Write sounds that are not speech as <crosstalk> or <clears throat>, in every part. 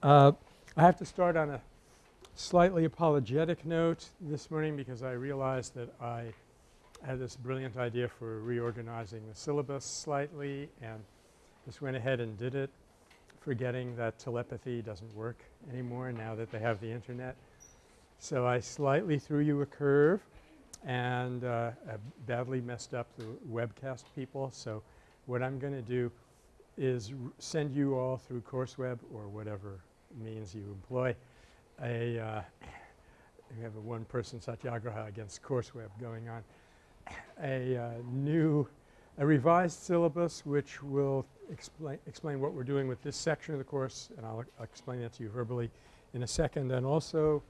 Uh, I have to start on a slightly apologetic note this morning because I realized that I had this brilliant idea for reorganizing the syllabus slightly and just went ahead and did it forgetting that telepathy doesn't work anymore now that they have the internet. So I slightly threw you a curve and uh, badly messed up the webcast people. So what I'm going to do is send you all through CourseWeb or whatever means you employ a uh, <coughs> we have a one-person satyagraha against CourseWeb going on, <coughs> a uh, new a revised syllabus which will explain explain what we're doing with this section of the course and I'll, I'll explain that to you verbally in a second and also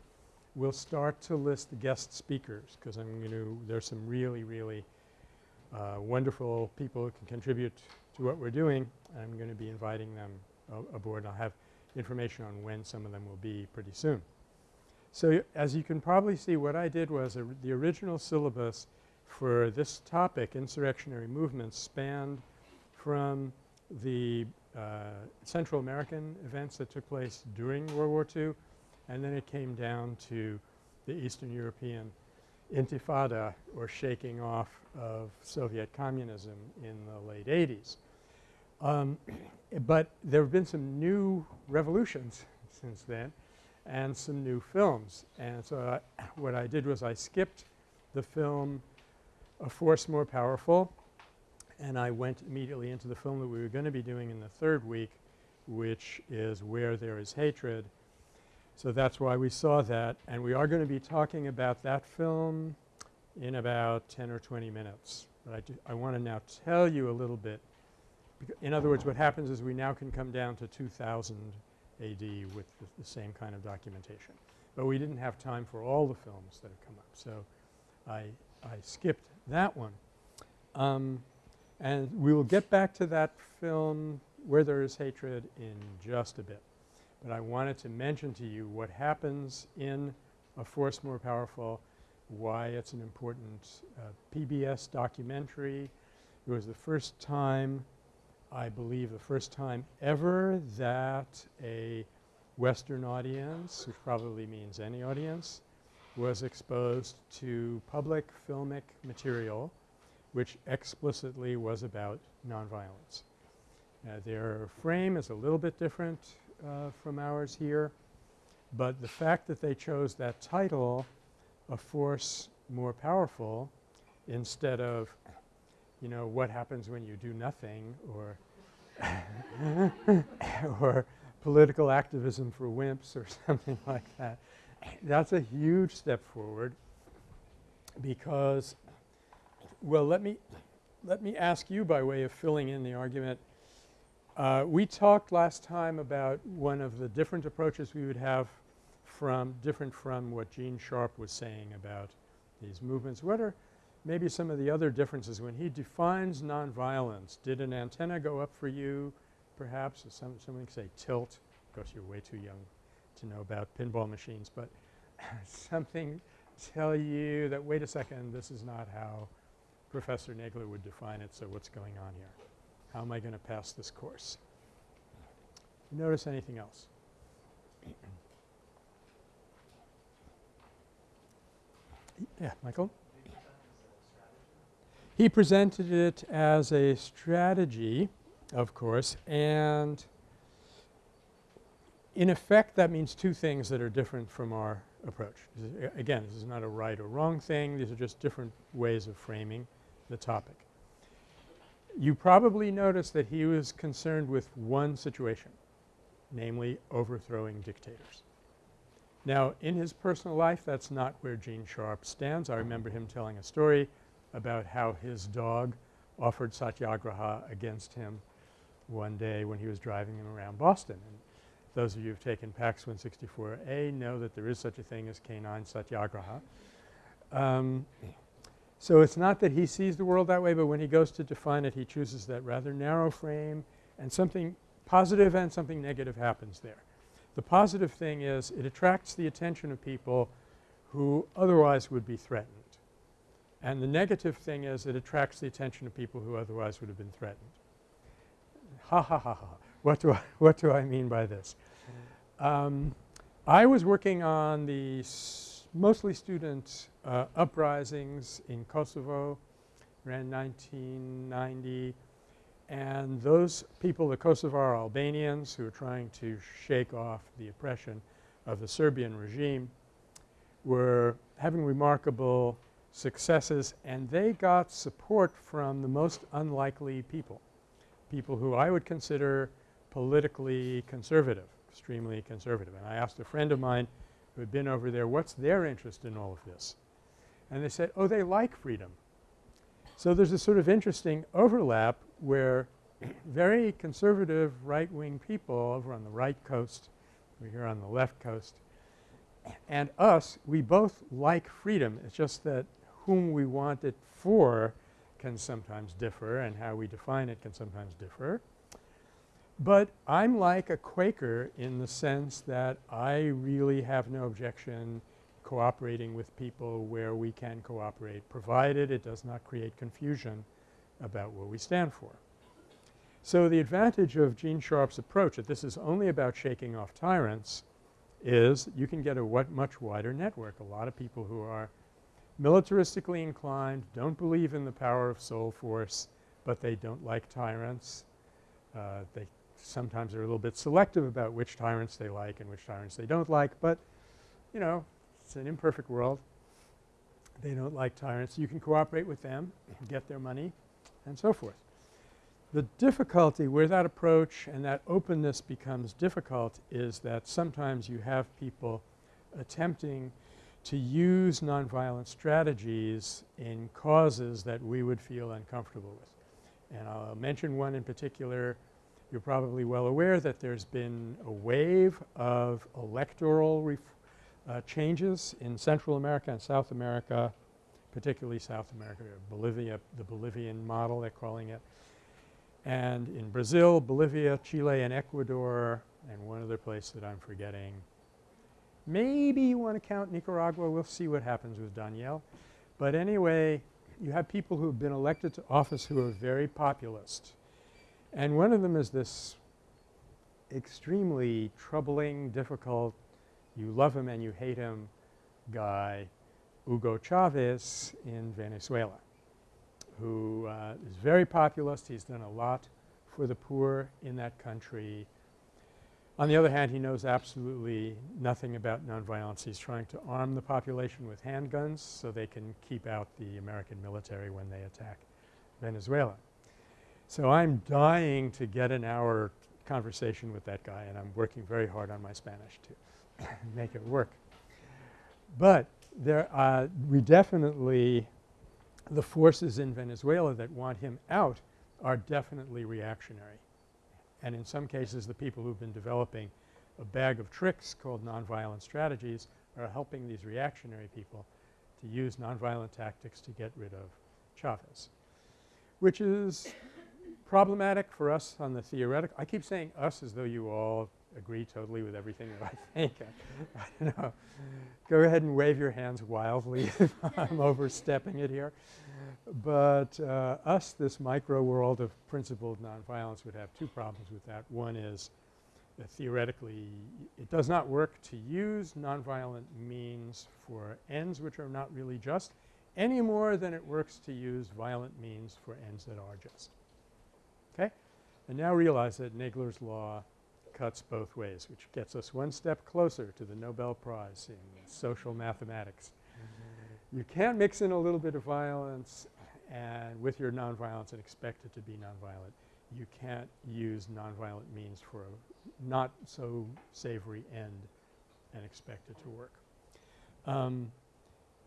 we'll start to list the guest speakers because I'm going to there's some really really uh, wonderful people who can contribute to what we're doing. I'm going to be inviting them aboard. I'll have information on when some of them will be pretty soon. So, as you can probably see what I did was the original syllabus for this topic insurrectionary movements spanned from the uh, Central American events that took place during World War II and then it came down to the Eastern European intifada or shaking off of Soviet communism in the late 80s. Um, <clears throat> but there have been some new revolutions since then and some new films. And so I, <clears throat> what I did was I skipped the film A Force More Powerful and I went immediately into the film that we were going to be doing in the third week which is Where There Is Hatred. So that's why we saw that and we are going to be talking about that film in about 10 or 20 minutes. But I, I want to now tell you a little bit in other words, what happens is we now can come down to 2000 AD with the, the, same kind of documentation. But we didn't have time for all the films that have come up. So I, I skipped that one. Um, and we will get back to that film Where There Is Hatred in just a bit. But I wanted to mention to you what happens in A Force More Powerful, why it's an important uh, PBS documentary. It was the first time I believe the first time ever that a Western audience, which probably means any audience, was exposed to public filmic material which explicitly was about nonviolence. Uh, their frame is a little bit different uh, from ours here, but the fact that they chose that title, A Force More Powerful, instead of you know, what happens when you do nothing or <laughs> or political activism for wimps or <laughs> something like that. That's a huge step forward because well let me let me ask you by way of filling in the argument uh, we talked last time about one of the different approaches we would have from different from what Gene Sharp was saying about these movements. What are maybe some of the other differences when he defines nonviolence. Did an antenna go up for you perhaps? Some, someone can say tilt. Of course, you're way too young to know about pinball machines, but <laughs> something tell you that wait a second, this is not how Professor Nagler would define it, so what's going on here? How am I going to pass this course? You Notice anything else? <clears throat> yeah, Michael? He presented it as a strategy, of course, and in effect that means two things that are different from our approach. Again, this is not a right or wrong thing. These are just different ways of framing the topic. You probably noticed that he was concerned with one situation, namely overthrowing dictators. Now, in his personal life, that's not where Gene Sharp stands. I remember him telling a story about how his dog offered satyagraha against him one day when he was driving him around Boston. And those of you who've taken PACS 164A know that there is such a thing as canine satyagraha. Um, so it's not that he sees the world that way, but when he goes to define it, he chooses that rather narrow frame and something positive and something negative happens there. The positive thing is it attracts the attention of people who otherwise would be threatened. And the negative thing is it attracts the attention of people who otherwise would have been threatened. Ha ha ha ha. What do I, what do I mean by this? Um, I was working on the mostly student uh, uprisings in Kosovo around 1990 and those people, the Kosovar Albanians who were trying to shake off the oppression of the Serbian regime were having remarkable successes and they got support from the most unlikely people, people who I would consider politically conservative, extremely conservative. And I asked a friend of mine who had been over there, what's their interest in all of this? And they said, oh, they like freedom. So there's a sort of interesting overlap where <clears throat> very conservative right-wing people over on the right coast, we're here on the left coast, and us, we both like freedom. It's just that whom we want it for can sometimes differ and how we define it can sometimes differ. But I'm like a Quaker in the sense that I really have no objection cooperating with people where we can cooperate provided it does not create confusion about what we stand for. So the advantage of Gene Sharp's approach that this is only about shaking off tyrants is you can get a much wider network. A lot of people who are militaristically inclined, don't believe in the power of soul force, but they don't like tyrants. Uh, they sometimes are a little bit selective about which tyrants they like and which tyrants they don't like, but you know, it's an imperfect world. They don't like tyrants. You can cooperate with them, <clears throat> get their money, and so forth. The difficulty where that approach and that openness becomes difficult is that sometimes you have people attempting to use nonviolent strategies in causes that we would feel uncomfortable with. And I'll mention one in particular. You're probably well aware that there's been a wave of electoral uh, changes in Central America and South America, particularly South America, Bolivia, the Bolivian model they're calling it. And in Brazil, Bolivia, Chile, and Ecuador, and one other place that I'm forgetting Maybe you want to count Nicaragua. We'll see what happens with Daniel. But anyway, you have people who have been elected to office who are very populist. And one of them is this extremely troubling, difficult, you love him and you hate him guy, Hugo Chavez in Venezuela, who uh, is very populist. He's done a lot for the poor in that country. On the other hand, he knows absolutely nothing about nonviolence. He's trying to arm the population with handguns so they can keep out the American military when they attack Venezuela. So I'm dying to get an hour conversation with that guy and I'm working very hard on my Spanish to <coughs> make it work. But there uh, we definitely the forces in Venezuela that want him out are definitely reactionary. And in some cases the people who've been developing a bag of tricks called nonviolent strategies are helping these reactionary people to use nonviolent tactics to get rid of Chavez, which is problematic for us on the theoretical. I keep saying us as though you all agree totally with everything that I <laughs> think. I, I don't know. Go ahead and wave your hands wildly if <laughs> I'm overstepping it here. But uh, us, this micro world of principled nonviolence would have two problems with that. One is that theoretically it does not work to use nonviolent means for ends which are not really just any more than it works to use violent means for ends that are just. Okay? And now realize that Nagler's law cuts both ways, which gets us one step closer to the Nobel Prize in social mathematics. Mm -hmm. You can't mix in a little bit of violence and with your nonviolence and expect it to be nonviolent. You can't use nonviolent means for a not so savory end and expect it to work. Um,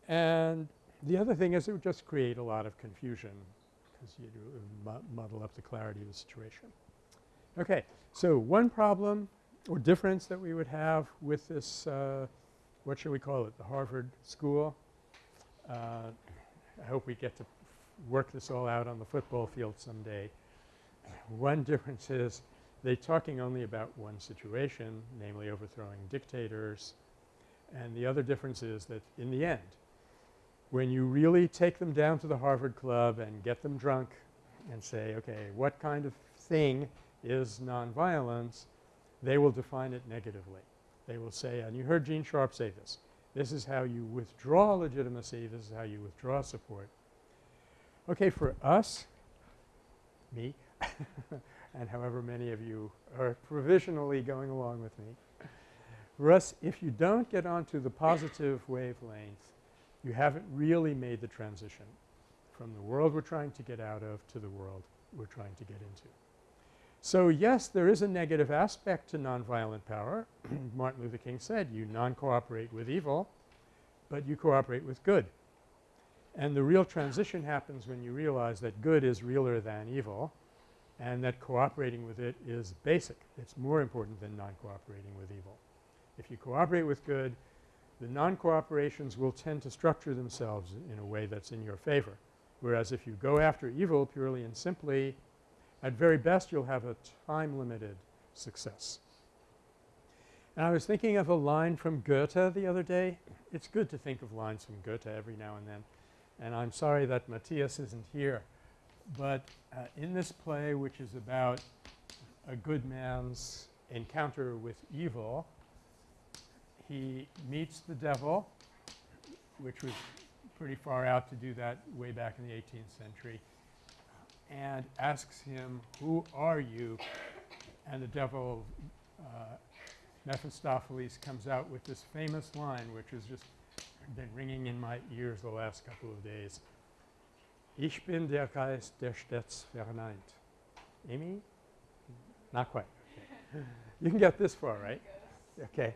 and the other thing is it would just create a lot of confusion because you muddle up the clarity of the situation. Okay. So one problem or difference that we would have with this uh, what should we call it, the Harvard School. Uh, I hope we get to work this all out on the football field someday. One difference is they're talking only about one situation, namely overthrowing dictators. And the other difference is that in the end, when you really take them down to the Harvard Club and get them drunk and say, okay, what kind of thing is nonviolence, they will define it negatively. They will say, and you heard Gene Sharp say this, this is how you withdraw legitimacy, this is how you withdraw support. Okay, for us, me, <laughs> and however many of you are provisionally going along with me, for us, if you don't get onto the positive wavelength, you haven't really made the transition from the world we're trying to get out of to the world we're trying to get into. So, yes, there is a negative aspect to nonviolent power. <clears throat> Martin Luther King said, you non-cooperate with evil, but you cooperate with good. And the real transition happens when you realize that good is realer than evil and that cooperating with it is basic. It's more important than non-cooperating with evil. If you cooperate with good, the non-cooperations will tend to structure themselves in a way that's in your favor. Whereas if you go after evil purely and simply, at very best you'll have a time-limited success. And I was thinking of a line from Goethe the other day. It's good to think of lines from Goethe every now and then. And I'm sorry that Matthias isn't here. But uh, in this play which is about a good man's encounter with evil, he meets the devil, which was pretty far out to do that way back in the 18th century, and asks him, who are you? And the devil, uh, Mephistopheles, comes out with this famous line which has just been ringing in my ears the last couple of days. Ich bin der Geist, der stets verneint. Amy? Not quite. Okay. You can get this far, right? Okay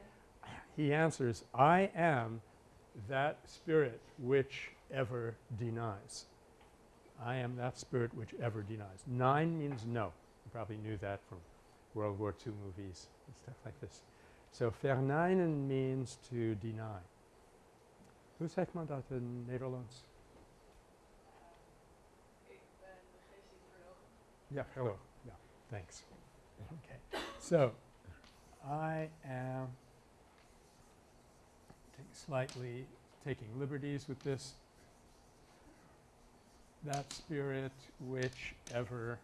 he answers, I am that spirit which ever denies. I am that spirit which ever denies. Nein means no. You probably knew that from World War II movies and stuff like this. So verneinen means to deny. Hoe zegt man dat in Nederlands? Yeah, hello. Yeah, thanks. Okay. So, I am slightly taking liberties with this. That spirit which ever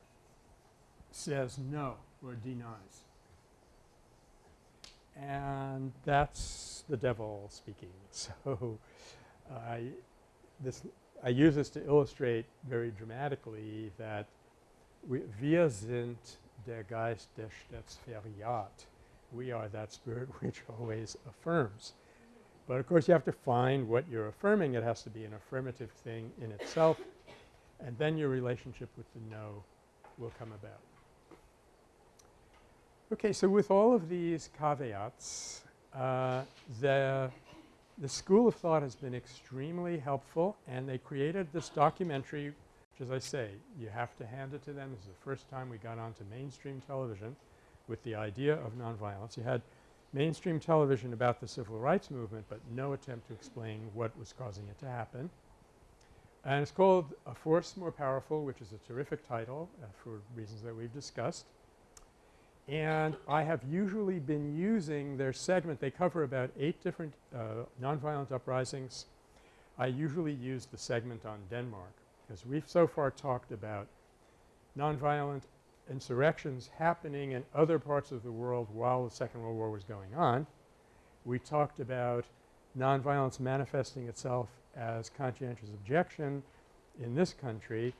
says no or denies. And that's the devil speaking. <laughs> So I this I use this to illustrate very dramatically that wir sind der Geist, der stets bejaht. We are that spirit <laughs> which always affirms. But of course, you have to find what you're affirming. It has to be an affirmative thing in itself and then your relationship with the no will come about. Okay, so with all of these caveats, uh, the, the school of thought has been extremely helpful and they created this documentary which as I say you have to hand it to them. This is the first time we got onto mainstream television with the idea of nonviolence. You had mainstream television about the civil rights movement, but no attempt to explain what was causing it to happen. And it's called A Force More Powerful, which is a terrific title uh, for reasons that we've discussed. And I have usually been using their segment. They cover about eight different uh, nonviolent uprisings. I usually use the segment on Denmark because we've so far talked about nonviolent insurrections happening in other parts of the world while the Second World War was going on. We talked about nonviolence manifesting itself as conscientious objection in this country.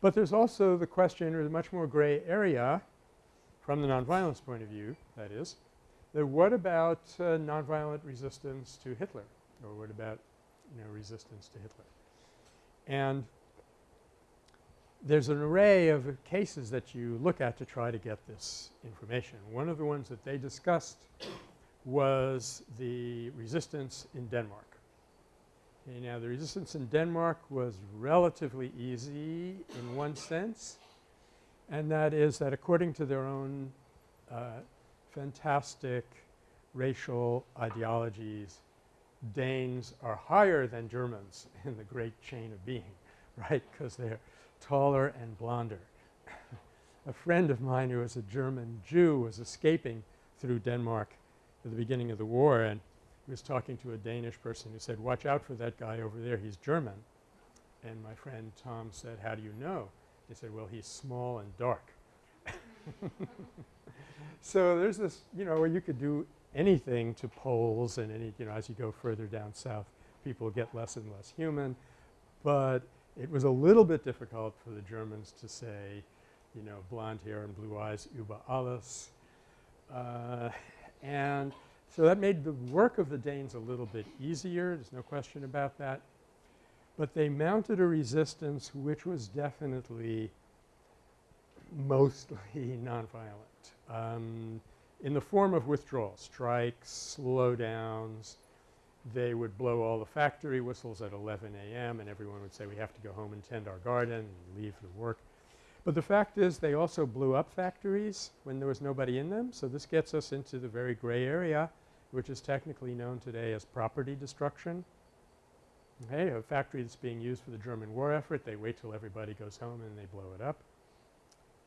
But there's also the question or the much more gray area from the nonviolence point of view that is, that what about uh, nonviolent resistance to Hitler or what about you know resistance to Hitler? And there's an array of cases that you look at to try to get this information. One of the ones that they discussed was the resistance in Denmark. Okay, now the resistance in Denmark was relatively easy in one sense and that is that according to their own uh, fantastic racial ideologies, Danes are higher than Germans in the great chain of being, <laughs> right, because they're taller and blonder. <laughs> a friend of mine who was a German Jew was escaping through Denmark at the beginning of the war and was talking to a Danish person who said, watch out for that guy over there, he's German. And my friend Tom said, how do you know? He said, well, he's small and dark. <laughs> so there's this, you know, you could do anything to Poles and any, you know, as you go further down south, people get less and less human. But it was a little bit difficult for the Germans to say, you know, blonde hair and blue eyes über alles. Uh, <laughs> and so that made the work of the Danes a little bit easier. There's no question about that. But they mounted a resistance which was definitely mostly <laughs> nonviolent um, in the form of withdrawal, strikes, slowdowns. They would blow all the factory whistles at 11 a.m. and everyone would say we have to go home and tend our garden and leave the work. But the fact is they also blew up factories when there was nobody in them. So this gets us into the very gray area which is technically known today as property destruction. Okay, a factory that's being used for the German war effort, they wait till everybody goes home and they blow it up.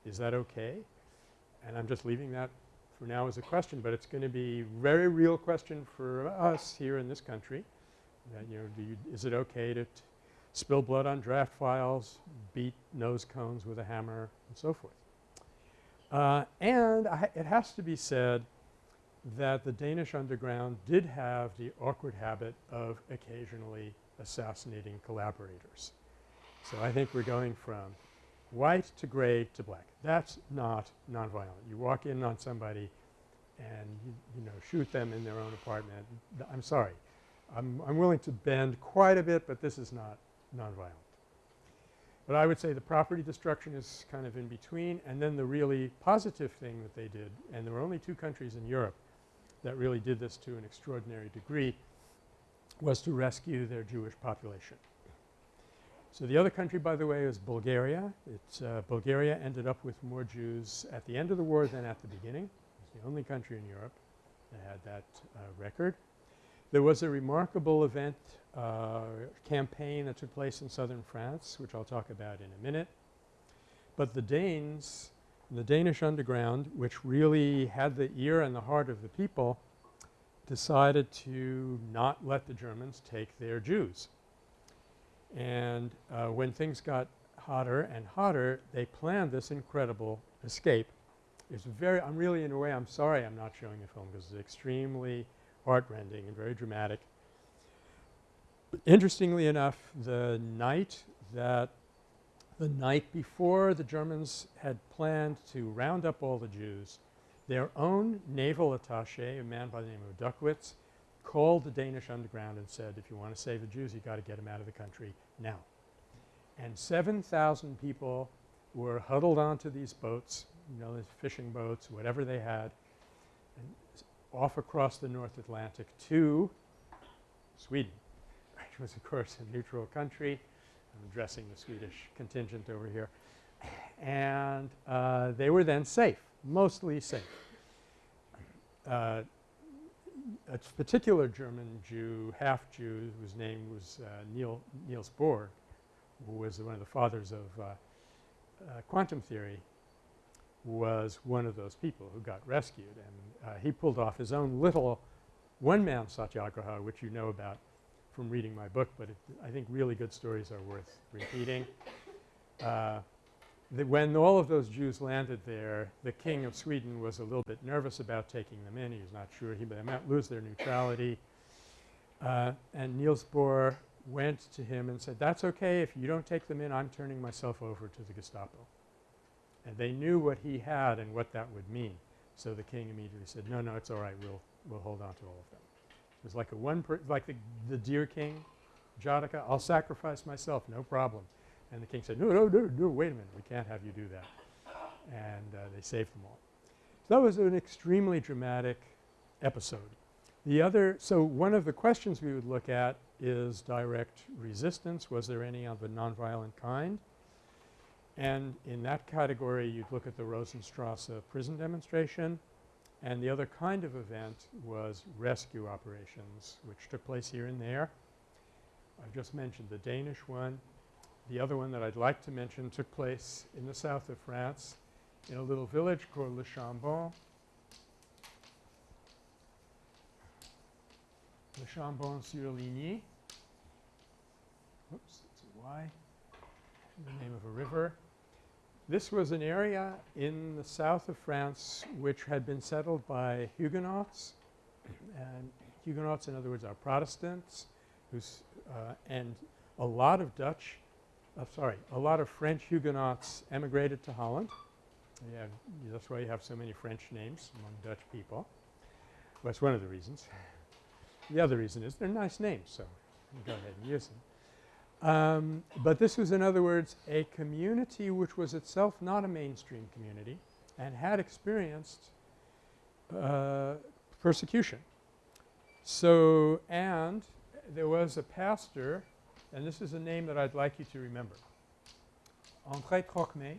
Is that okay? And I'm just leaving that for now as a question, but it's going to be very real question for us here in this country that, you know, do you is it okay to spill blood on draft files, beat nose cones with a hammer and so forth. Uh, and it has to be said that the Danish underground did have the awkward habit of occasionally assassinating collaborators. So I think we're going from white to gray to black. That's not nonviolent. You walk in on somebody and you, you know shoot them in their own apartment. I'm sorry. I'm, I'm willing to bend quite a bit, but this is not nonviolent. But I would say the property destruction is kind of in between and then the really positive thing that they did and there were only two countries in Europe that really did this to an extraordinary degree was to rescue their Jewish population. So the other country by the way is Bulgaria. It's uh, Bulgaria ended up with more Jews at the end of the war than at the beginning. It's the only country in Europe that had that uh, record. There was a remarkable event uh, campaign that took place in southern France which I'll talk about in a minute. But the Danes, the Danish underground which really had the ear and the heart of the people decided to not let the Germans take their Jews. And uh, when things got hotter and hotter, they planned this incredible escape. It's very – I'm really in a way I'm sorry I'm not showing the film because it's extremely heartrending and very dramatic. Interestingly enough, the night that the night before the Germans had planned to round up all the Jews, their own naval attache, a man by the name of Duckwitz, called the Danish underground and said, if you want to save the Jews, you've got to get them out of the country now. And 7,000 people were huddled onto these boats, you know, these fishing boats, whatever they had, off across the North Atlantic to Sweden, <laughs> which was of course a neutral country. I'm addressing the Swedish contingent over here. And uh, they were then safe, mostly safe. Uh, a particular German Jew, half Jew, whose name was uh, Neil, Niels Bohr, who was one of the fathers of uh, uh, quantum theory, was one of those people who got rescued. And uh, he pulled off his own little one-man satyagraha, which you know about from reading my book, but it, I think really good stories are worth repeating. Uh, when all of those Jews landed there, the king of Sweden was a little bit nervous about taking them in. He was not sure he they might lose their neutrality. Uh, and Niels Bohr went to him and said, that's okay. If you don't take them in, I'm turning myself over to the Gestapo. And they knew what he had and what that would mean. So the king immediately said, no, no, it's all right. We'll, we'll hold on to all of them. It was like a one like the, the deer king, Jataka, I'll sacrifice myself, no problem. And the king said, no, no, no, no, wait a minute. We can't have you do that. And uh, they saved them all. So that was an extremely dramatic episode. The other – so one of the questions we would look at is direct resistance. Was there any of a nonviolent kind? And in that category, you'd look at the Rosenstrasse prison demonstration. And the other kind of event was rescue operations, which took place here and there. I've just mentioned the Danish one. The other one that I'd like to mention took place in the south of France in a little village called Le Chambon. Le Chambon-sur-Ligny. Oops, it's a Y. The name of a river. This was an area in the south of France which had been settled by Huguenots And Huguenots, in other words, are Protestants who's uh, and a lot of Dutch uh, sorry, a lot of French Huguenots emigrated to Holland. Yeah, that's why you have so many French names among Dutch people. Well, that's one of the reasons. The other reason is they're nice names, so go ahead and use them. Um, but this was in other words a community which was itself not a mainstream community and had experienced uh, persecution. So, and there was a pastor and this is a name that I'd like you to remember. André Trocmé.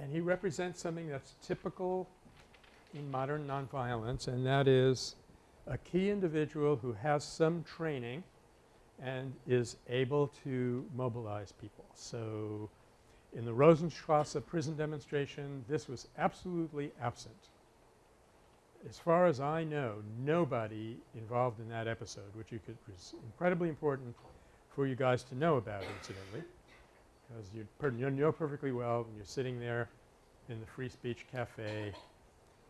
And he represents something that's typical in modern nonviolence and that is a key individual who has some training and is able to mobilize people. So, in the Rosenstrasse prison demonstration this was absolutely absent as far as I know, nobody involved in that episode, which you could was incredibly important for you guys to know about incidentally, because you, you know perfectly well when you're sitting there in the Free Speech Cafe,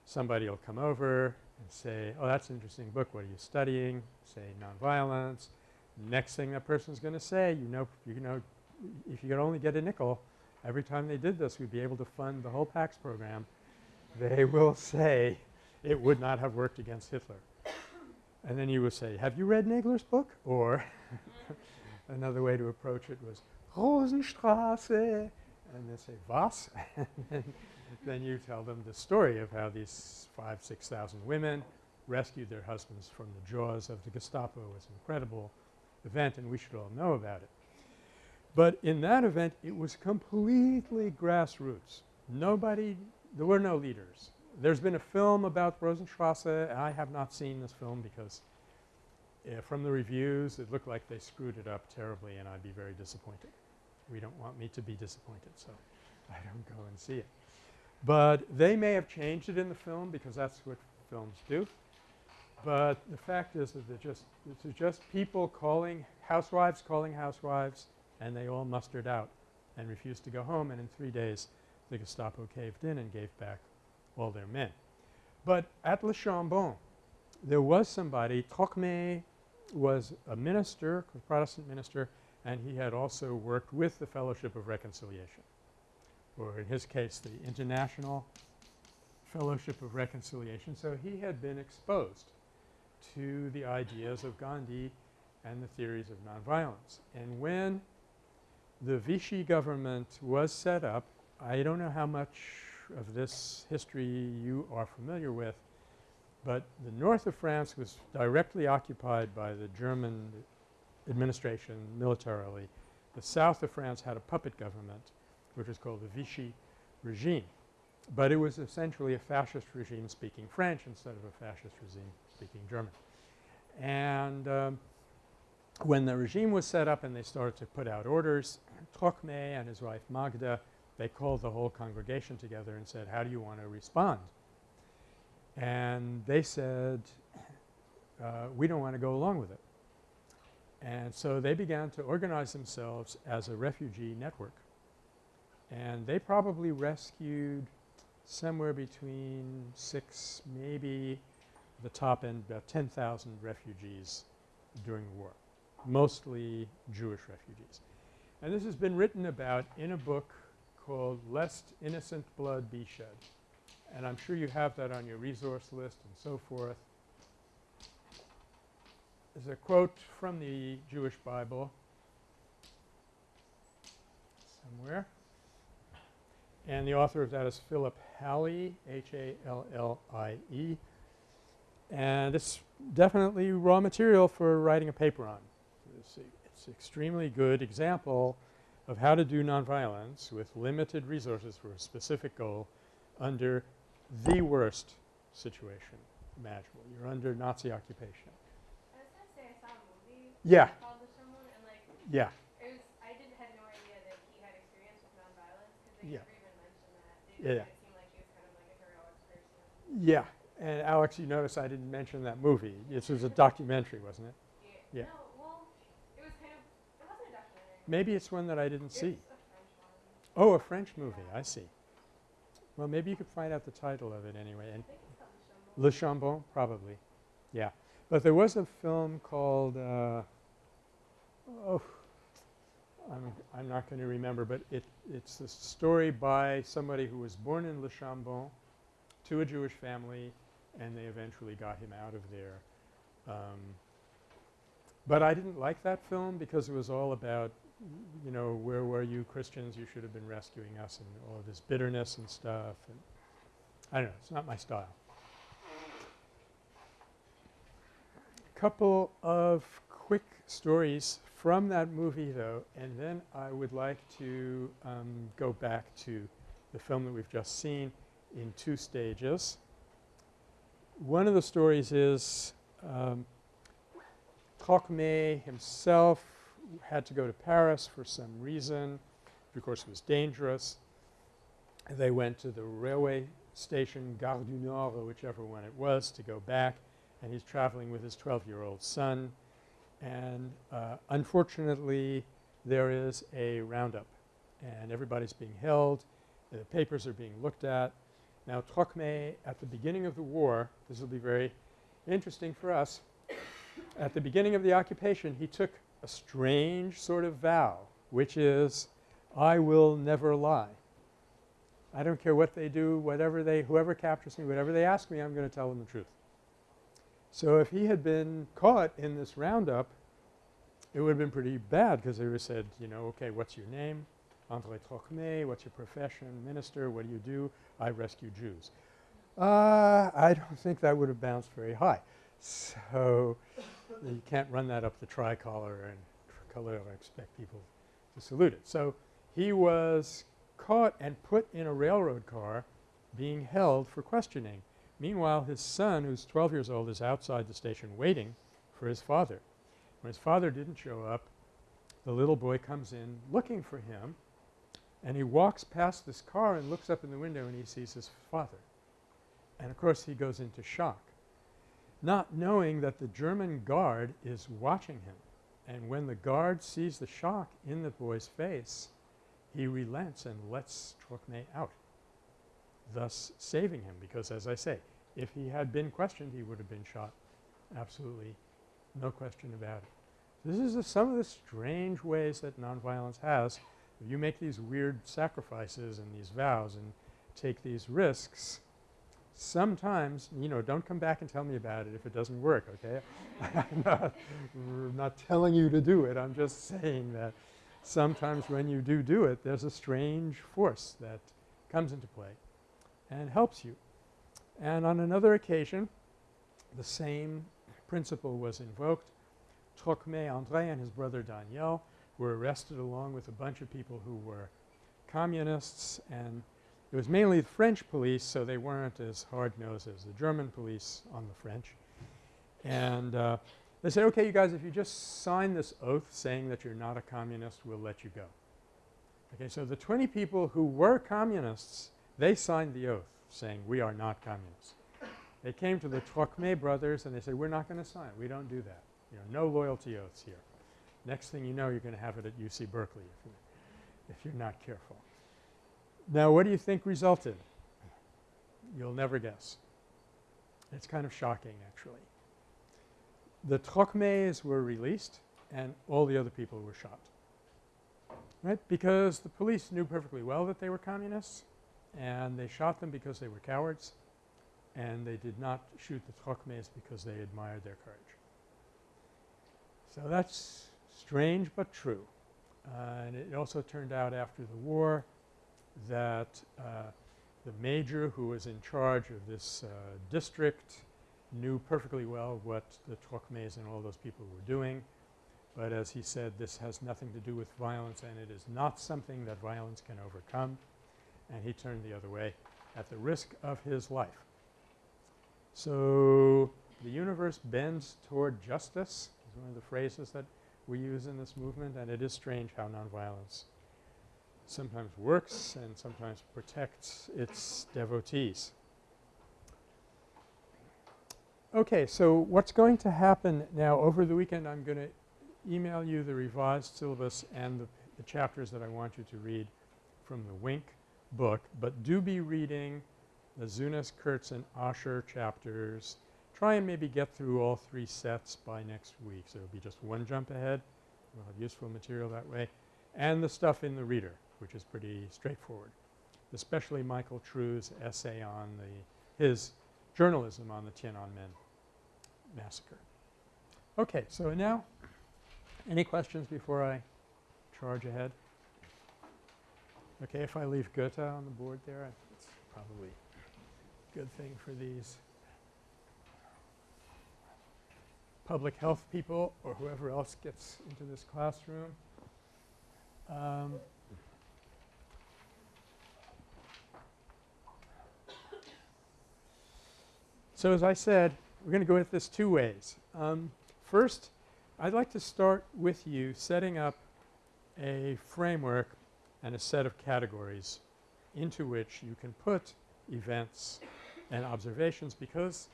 somebody will come over and say, oh, that's an interesting book. What are you studying? Say nonviolence. Next thing that person's going to say, you know, you know, if you could only get a nickel, every time they did this, we'd be able to fund the whole PACS program. They <laughs> will say, it would not have worked against Hitler. And then you would say, have you read Nagler's book? Or <laughs> another way to approach it was Rosenstrasse and they say, was? <laughs> then you tell them the story of how these five, 6,000 women rescued their husbands from the jaws of the Gestapo. It was an incredible event and we should all know about it. But in that event it was completely grassroots. Nobody – there were no leaders. There's been a film about Rosenstrasse. and I have not seen this film because uh, from the reviews it looked like they screwed it up terribly and I'd be very disappointed. We don't want me to be disappointed so I don't go and see it. But they may have changed it in the film because that's what films do. But the fact is that they're just it's just people calling housewives calling housewives and they all mustered out and refused to go home and in 3 days the Gestapo caved in and gave back all their men. But at Le Chambon there was somebody, Trocmé was a minister, a Protestant minister, and he had also worked with the Fellowship of Reconciliation or in his case the International Fellowship of Reconciliation. So, he had been exposed to the ideas of Gandhi and the theories of nonviolence. And when the Vichy government was set up, I don't know how much of this history you are familiar with, but the north of France was directly occupied by the German administration militarily. The south of France had a puppet government which was called the Vichy regime, but it was essentially a fascist regime speaking French instead of a fascist regime speaking German. And um, when the regime was set up and they started to put out orders, Trocmé and his wife Magda they called the whole congregation together and said, how do you want to respond? And they said, uh, we don't want to go along with it. And so they began to organize themselves as a refugee network. And they probably rescued somewhere between 6 maybe the top end about 10,000 refugees during the war, mostly Jewish refugees. And this has been written about in a book called Lest Innocent Blood Be Shed. And I'm sure you have that on your resource list and so forth. There's a quote from the Jewish Bible somewhere. And the author of that is Philip Hallie, H-A-L-L-I-E. And it's definitely raw material for writing a paper on. It's, it's extremely good example of how to do nonviolence with limited resources for a specific goal under the worst situation imaginable. You're under Nazi occupation. I was gonna say I saw a movie Yeah. called The Someone and like Yeah. it was I no idea that he had experience with nonviolence because they Yeah. never even mentioned that. They Yeah, yeah. made it seem like kind of like a heroic person. Yeah. And Alex, you notice I didn't mention that movie. This was a documentary, wasn't it? Yeah. Yeah. No, well, it was kind of it wasn't a documentary. Maybe it's one that I didn't It see. a Oh, a French movie. I see. Well, maybe you could find out the title of it anyway. And I think it's called Le Le Chambon, probably. Yeah. But there was a film called uh, oh, I'm I'm not going to remember, but it it's a story by somebody who was born in Le Chambon to a Jewish family, and they eventually got him out of there. Um, but I didn't like that film because it was all about, you know, where were you Christians? You should have been rescuing us and all of this bitterness and stuff. And I don't know. It's not my style. A Couple of quick stories from that movie though and then I would like to um, go back to the film that we've just seen in two stages. One of the stories is um, himself had to go to Paris for some reason. Of course, it was dangerous. They went to the railway station Gare du Nord or whichever one it was to go back and he's traveling with his 12-year-old son. And uh, unfortunately, there is a roundup and everybody's being held. The papers are being looked at. Now Trocmé at the beginning of the war, this will be very interesting for us, at the beginning of the occupation he took a strange sort of vow which is I will never lie. I don't care what they do, whatever they whoever captures me, whatever they ask me, I'm going to tell them the truth. So if he had been caught in this roundup, it would have been pretty bad because they would have said, you know, okay, what's your name? André Trocmé, what's your profession? Minister, what do you do? I rescue Jews. Uh, I don't think that would have bounced very high. So you can't run that up the tricolor and tricolor expect people to salute it. So he was caught and put in a railroad car being held for questioning. Meanwhile, his son, who's 12 years old, is outside the station waiting for his father. When his father didn't show up, the little boy comes in looking for him and he walks past this car and looks up in the window and he sees his father. And of course, he goes into shock, not knowing that the German guard is watching him. And when the guard sees the shock in the boy's face, he relents and lets Trocmé out, thus saving him because as I say, if he had been questioned, he would have been shot. Absolutely no question about it. This is a, some of the strange ways that nonviolence has. If you make these weird sacrifices and these vows and take these risks, sometimes, you know, don't come back and tell me about it if it doesn't work, okay? <laughs> I'm not, not telling you to do it. I'm just saying that sometimes when you do do it, there's a strange force that comes into play and helps you. And on another occasion, the same principle was invoked. Trocmé André and his brother Daniel were arrested along with a bunch of people who were communists and it was mainly the French police so they weren't as hard-nosed as the German police on the French. And uh, they said, okay you guys if you just sign this oath saying that you're not a communist we'll let you go. Okay, so the 20 people who were communists they signed the oath saying we are not communists. They came to the Trocmé brothers and they said we're not going to sign We don't do that. You know, no loyalty oaths here. Next thing you know you're going to have it at UC Berkeley if, you, if you're not careful. Now what do you think resulted? You'll never guess. It's kind of shocking actually. The Trocmés were released and all the other people were shot. Right? Because the police knew perfectly well that they were communists and they shot them because they were cowards and they did not shoot the Trocmés because they admired their courage. So that's strange but true. Uh, and it also turned out after the war that uh, the major who was in charge of this uh, district knew perfectly well what the Trocmés and all those people were doing. But as he said, this has nothing to do with violence and it is not something that violence can overcome. And he turned the other way at the risk of his life. So the universe bends toward justice is one of the phrases that we use in this movement and it is strange how nonviolence sometimes works and sometimes protects its devotees. Okay, so what's going to happen now over the weekend I'm going to email you the revised syllabus and the, the chapters that I want you to read from the WINK book, but do be reading the Zunes, Kurtz, and Asher chapters. Try and maybe get through all three sets by next week. So it'll be just one jump ahead. We'll have useful material that way. And the stuff in the reader, which is pretty straightforward, especially Michael True's essay on the his journalism on the Tiananmen massacre. Okay, so now any questions before I charge ahead? Okay, if I leave Goethe on the board there, it's probably a good thing for these public health people or whoever else gets into this classroom. Um, so as I said, we're going to go at this two ways. Um, first, I'd like to start with you setting up a framework and a set of categories into which you can put events and observations because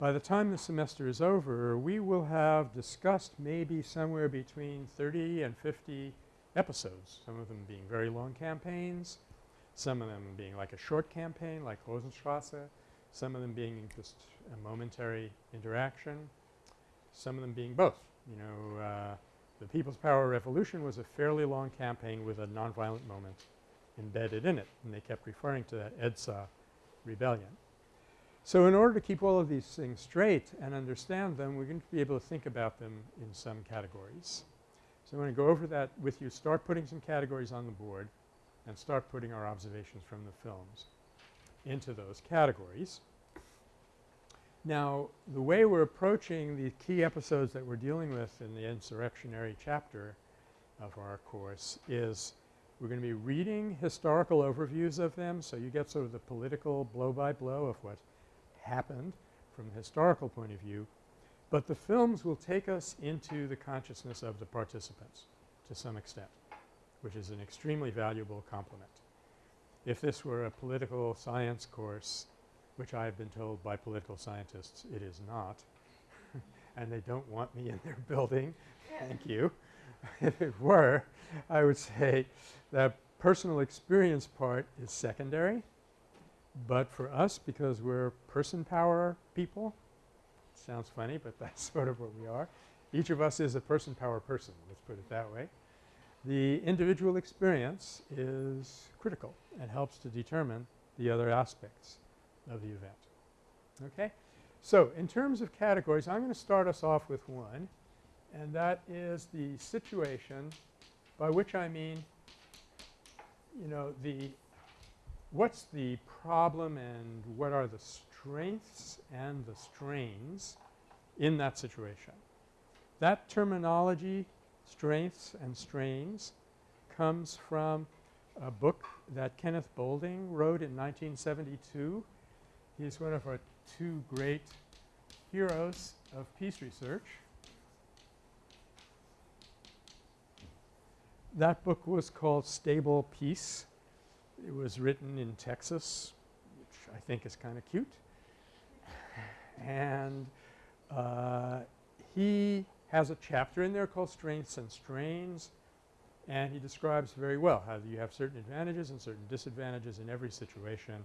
by the time the semester is over we will have discussed maybe somewhere between 30 and 50 episodes, some of them being very long campaigns, some of them being like a short campaign like Rosenstrasse, some of them being just a momentary interaction, some of them being both. You know, uh, the People's Power Revolution was a fairly long campaign with a nonviolent moment embedded in it and they kept referring to that EDSA rebellion. So in order to keep all of these things straight and understand them, we're going to be able to think about them in some categories. So I'm going to go over that with you, start putting some categories on the board and start putting our observations from the films into those categories. Now the way we're approaching the key episodes that we're dealing with in the insurrectionary chapter of our course is we're going to be reading historical overviews of them. So you get sort of the political blow by blow of what happened from a historical point of view. But the films will take us into the consciousness of the participants to some extent, which is an extremely valuable complement. If this were a political science course, which I have been told by political scientists it is not, <laughs> and they don't want me in their building, thank you. <laughs> if it were, I would say that personal experience part is secondary, but for us because we're person power people sounds funny, but <laughs> that's sort of what we are. Each of us is a person power person, let's put it that way. The individual experience is critical and helps to determine the other aspects of the event. Okay? So in terms of categories, I'm going to start us off with one and that is the situation by which I mean, you know, the what's the problem and what are the strengths and the strains in that situation. That terminology, strengths and strains, comes from a book that Kenneth Boulding wrote in 1972. He's one of our two great heroes of peace research. That book was called Stable Peace. It was written in Texas, which I think is kind of cute. And uh, he has a chapter in there called Strengths and Strains and he describes very well how you have certain advantages and certain disadvantages in every situation.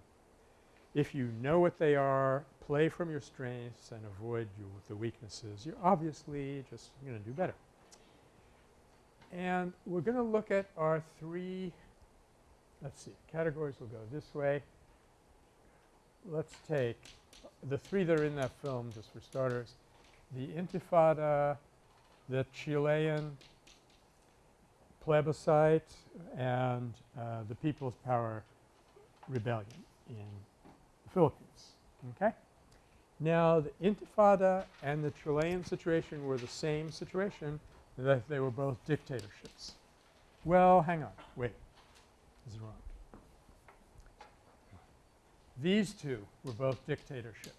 If you know what they are, play from your strengths and avoid your, the weaknesses, you're obviously just going to do better. And we're going to look at our three let's see, categories will go this way. Let's take the three that are in that film just for starters. The Intifada, the Chilean plebiscite, and uh, the People's Power Rebellion in Philippines. Okay? Now the Intifada and the Chilean situation were the same situation that they were both dictatorships. Well, hang on, wait, this is wrong. These two were both dictatorships.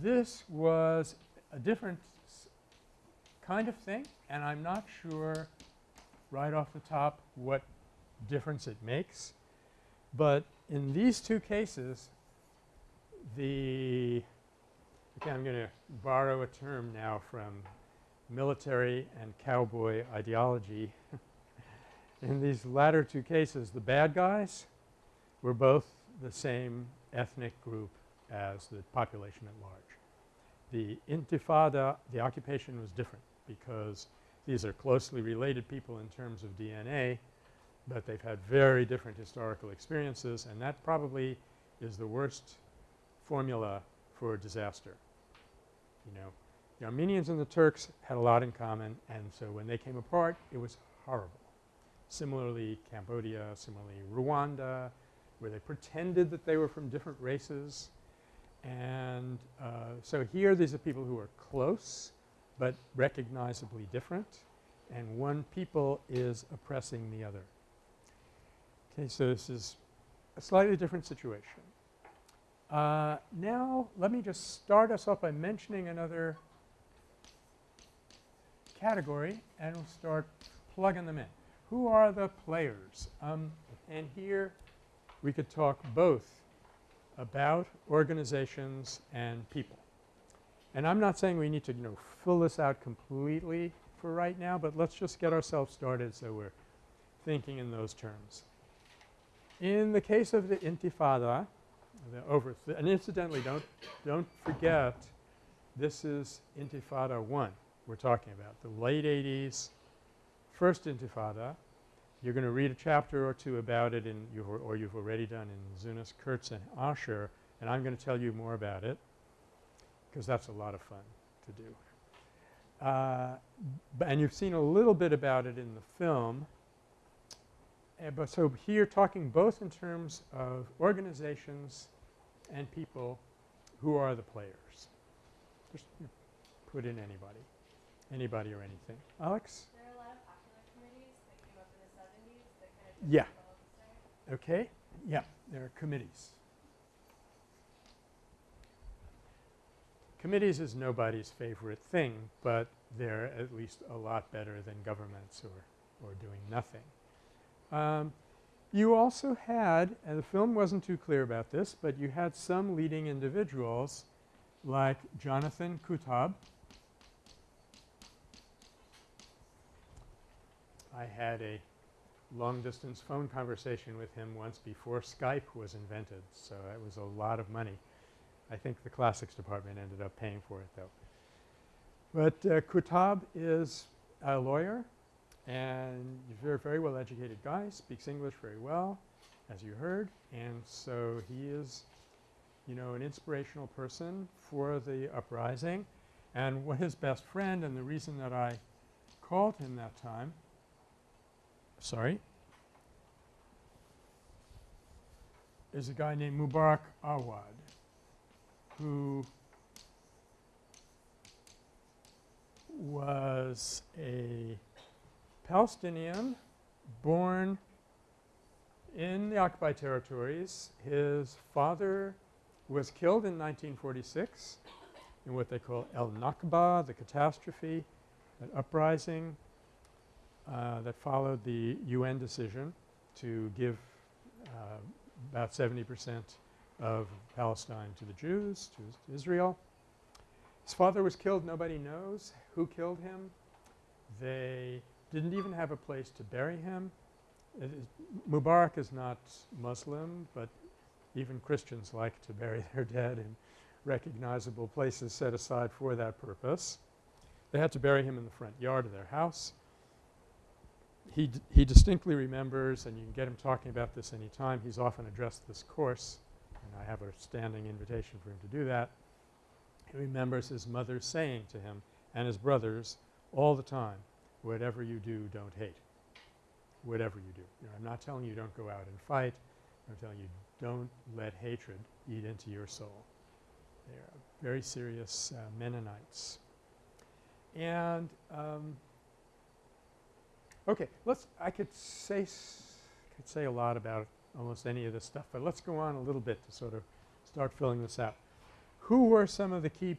This was a different kind of thing and I'm not sure right off the top what difference it makes. But in these two cases the okay I'm going to borrow a term now from military and cowboy ideology. <laughs> in these latter two cases, the bad guys were both the same ethnic group as the population at large. The intifada, the occupation was different because these are closely related people in terms of DNA, but they've had very different historical experiences and that probably is the worst formula for a disaster. You know, the Armenians and the Turks had a lot in common and so when they came apart it was horrible. Similarly Cambodia, similarly Rwanda where they pretended that they were from different races and uh, so here these are people who are close but recognizably different and one people is oppressing the other. Okay, so this is a slightly different situation. Uh, now let me just start us off by mentioning another category and we'll start plugging them in. Who are the players? Um, and here we could talk both about organizations and people. And I'm not saying we need to you know fill this out completely for right now, but let's just get ourselves started so we're thinking in those terms. In the case of the intifada, the over and incidentally don't don't forget this is intifada 1 we're talking about the late 80s first intifada you're going to read a chapter or two about it in you've, or you've already done in Zunes, Kurtz and Asher and I'm going to tell you more about it because that's a lot of fun to do. Uh, and you've seen a little bit about it in the film uh, but so here talking both in terms of organizations and people who are the players. Just you know, put in anybody, anybody or anything. Alex? There are a lot of popular committees that came up in the seventies that kind of Yeah. Okay. Yeah, there are committees. Committees is nobody's favorite thing, but they're at least a lot better than governments or, or doing nothing. Um, you also had, and the film wasn't too clear about this, but you had some leading individuals like Jonathan Kuttab. I had a long distance phone conversation with him once before Skype was invented. So, it was a lot of money. I think the classics department ended up paying for it though. But uh, Kuttab is a lawyer and very, very well educated guy, speaks English very well as you heard. And so he is you know an inspirational person for the uprising. And what his best friend and the reason that I called him that time sorry is a guy named Mubarak Awad who was a Palestinian born in the occupied territories. His father was killed in 1946 in what they call El Nakba, the catastrophe, an uprising uh, that followed the UN decision to give uh, about 70 percent of Palestine to the Jews, to Israel. His father was killed. Nobody knows who killed him. They didn't even have a place to bury him. Mubarak is not Muslim, but even Christians like to bury their dead in recognizable places set aside for that purpose. They had to bury him in the front yard of their house. He, he distinctly remembers and you can get him talking about this any time. He's often addressed this course and I have a standing invitation for him to do that. He remembers his mother saying to him and his brothers all the time, whatever you do, don't hate. Whatever you do. You know, I'm not telling you don't go out and fight. I'm telling you don't let hatred eat into your soul. They are very serious uh, Mennonites. And um, okay, let's I could say could say a lot about almost any of this stuff, but let's go on a little bit to sort of start filling this out. Who were some of the key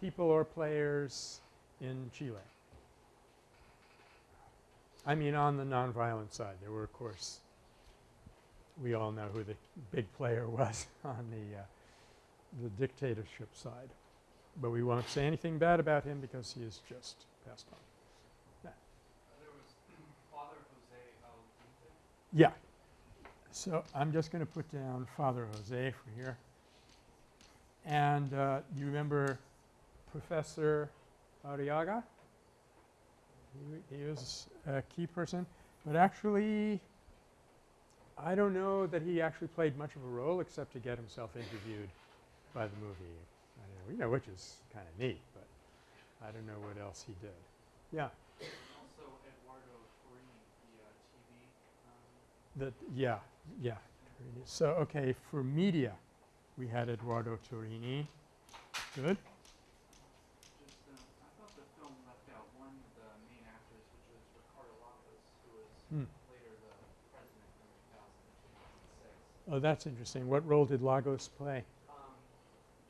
people or players in Chile? I mean on the nonviolent side. There were of course we all know who the big player <laughs> was on the uh, the dictatorship side. But we won't say anything bad about him because he is just passed on. There was <clears throat> Father Jose El Yeah. So I'm just going to put down Father Jose for here. And uh, you remember Professor Arriaga? He, he was a key person. But actually, I don't know that he actually played much of a role except to get himself interviewed by the movie. I don't know, you know, which is kind of neat, but I don't know what else he did. Yeah. Also Eduardo Torini, the uh, TV. Um, That yeah, yeah. So okay, for media, we had Eduardo Torini. Good. just, um, I thought the film left out one of the main actors, which was Ricardo Lagos, who was Hmm. later the president in 2000 2006. Oh, that's interesting. What role did Lagos play? Um,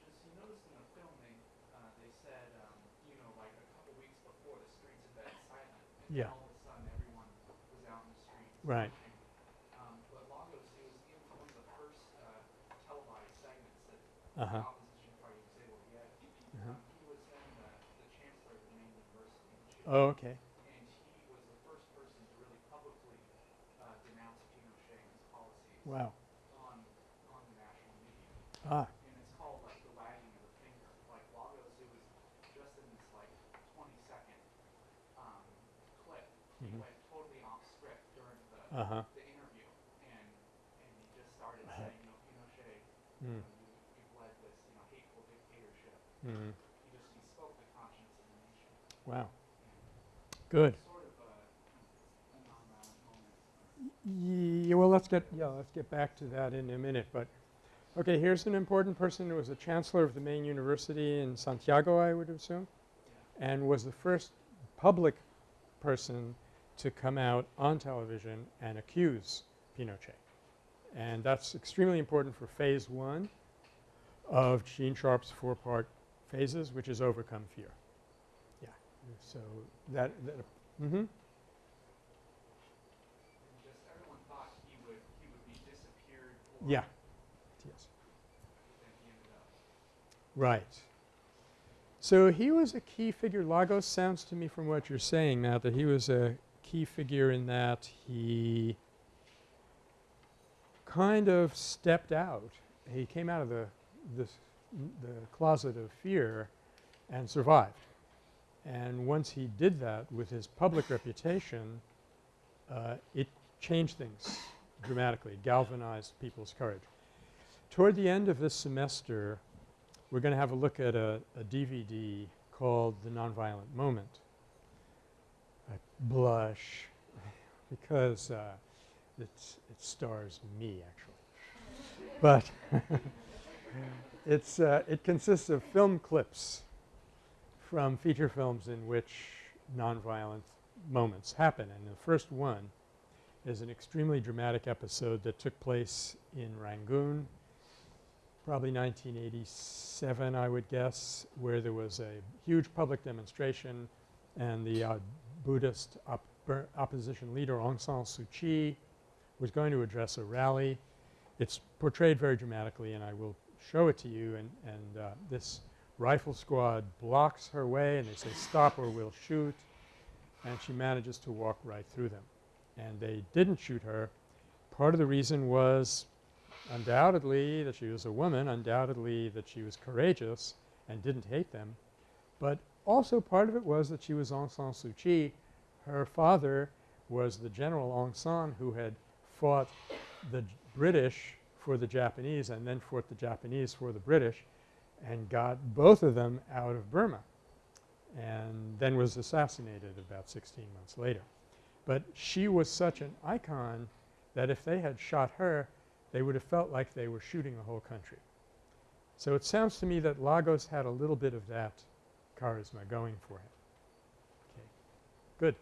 just you noticed in the filming, uh, they said, um, you know, like a couple weeks before, the streets had been silent, and Yeah. all of a sudden everyone was out in the streets. Right. Um, but Lagos, it was in one of the first uh, televised segments that Uh huh. the opposition party was able to get. Um, he was then the, the chancellor of the main university Oh, okay. and he was the first person to really publicly uh, denounce Pinochet and his policies Wow. on on the national media. Ah. And it's called like the wagging of the finger. Like Lagos, it was just in this like 20 second um, clip. He Mhm. went totally off script during the, Uh huh. the interview, and and he just started Uh-huh. saying, you know, Pinochet, you Mm. you, you've led this, you know, hateful dictatorship. Mm. He just he spoke the conscience of the nation. Wow. Good. Sort of a, a nonviolent moment. Yeah, well, let's get yeah, let's get back to that in a minute. But okay, here's an important person who was a chancellor of the main university in Santiago, I would assume, and was the first public person to come out on television and accuse Pinochet. And that's extremely important for phase one of Gene Sharp's four-part phases, which is overcome fear. Yeah. So that, that mm-hmm. And just everyone thought he would he would be disappeared or Yeah. Yes. Right. So he was a key figure. Lagos sounds to me from what you're saying now that he was a key figure in that he kind of stepped out. He came out of the this the closet of fear and survived. And once he did that with his public reputation, uh, it changed things dramatically, galvanized people's courage. Toward the end of this semester, we're going to have a look at a, a DVD called The Nonviolent Moment. I blush <laughs> because uh, it stars me actually. but <laughs> it's, uh, it consists of film clips from feature films in which nonviolent moments happen. And the first one is an extremely dramatic episode that took place in Rangoon probably 1987 I would guess, where there was a huge public demonstration and the uh, Buddhist op opposition leader Aung San Suu Kyi was going to address a rally. It's portrayed very dramatically and I will show it to you and, and uh, this rifle squad blocks her way and they say stop or we'll shoot and she manages to walk right through them. And they didn't shoot her. Part of the reason was undoubtedly that she was a woman, undoubtedly that she was courageous and didn't hate them, but also part of it was that she was Aung San Suu Kyi. Her father was the General Aung San who had fought the British for the Japanese and then fought the Japanese for the British and got both of them out of Burma and then was assassinated about 16 months later. But she was such an icon that if they had shot her, they would have felt like they were shooting the whole country. So it sounds to me that Lagos had a little bit of that charisma going for him. Okay, good.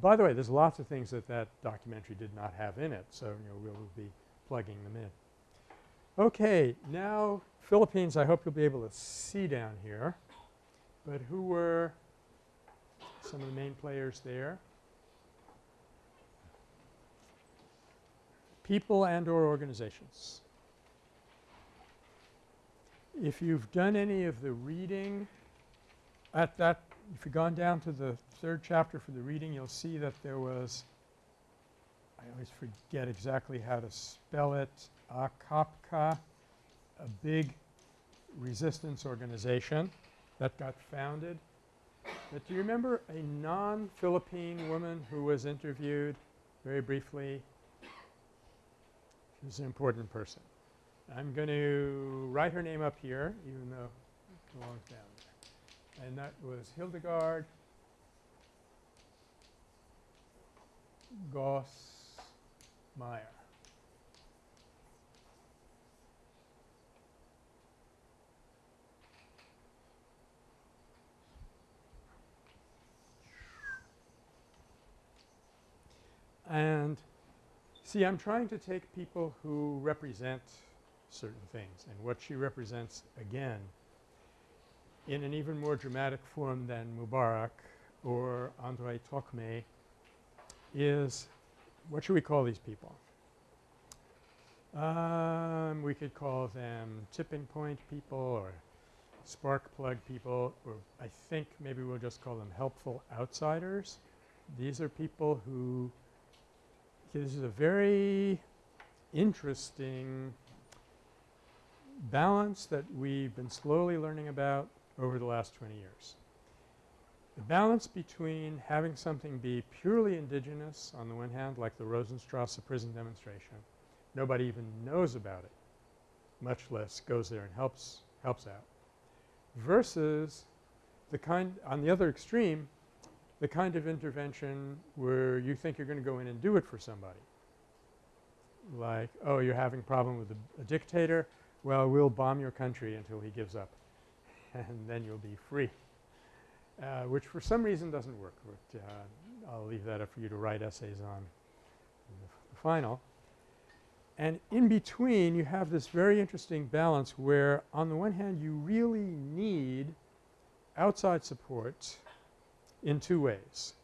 By the way, there's lots of things that that documentary did not have in it, so you know we'll be plugging them in. Okay, now Philippines. I hope you'll be able to see down here. But who were some of the main players there? People and or organizations. If you've done any of the reading at that if you've gone down to the third chapter for the reading you'll see that there was I always forget exactly how to spell it, AKKAPKA, a big resistance organization that got founded. But do you remember a non-Philippine woman who was interviewed very briefly? She was an important person. I'm going to write her name up here even though it belongs down there. And that was Hildegard Goss Meyer. And see, I'm trying to take people who represent certain things and what she represents again in an even more dramatic form than Mubarak or Andrei Tocqueville is what should we call these people? Um, we could call them tipping point people or spark plug people or I think maybe we'll just call them helpful outsiders. These are people who this is a very interesting balance that we've been slowly learning about over the last 20 years. The balance between having something be purely indigenous on the one hand like the Rosenstrasse prison demonstration, nobody even knows about it, much less goes there and helps helps out, versus the kind on the other extreme the kind of intervention where you think you're going to go in and do it for somebody. Like, oh, you're having a problem with a, a dictator? Well, we'll bomb your country until he gives up <laughs> and then you'll be free, uh, which for some reason doesn't work. But, uh, I'll leave that up for you to write essays on the, the final. And in between you have this very interesting balance where on the one hand you really need outside support in two ways.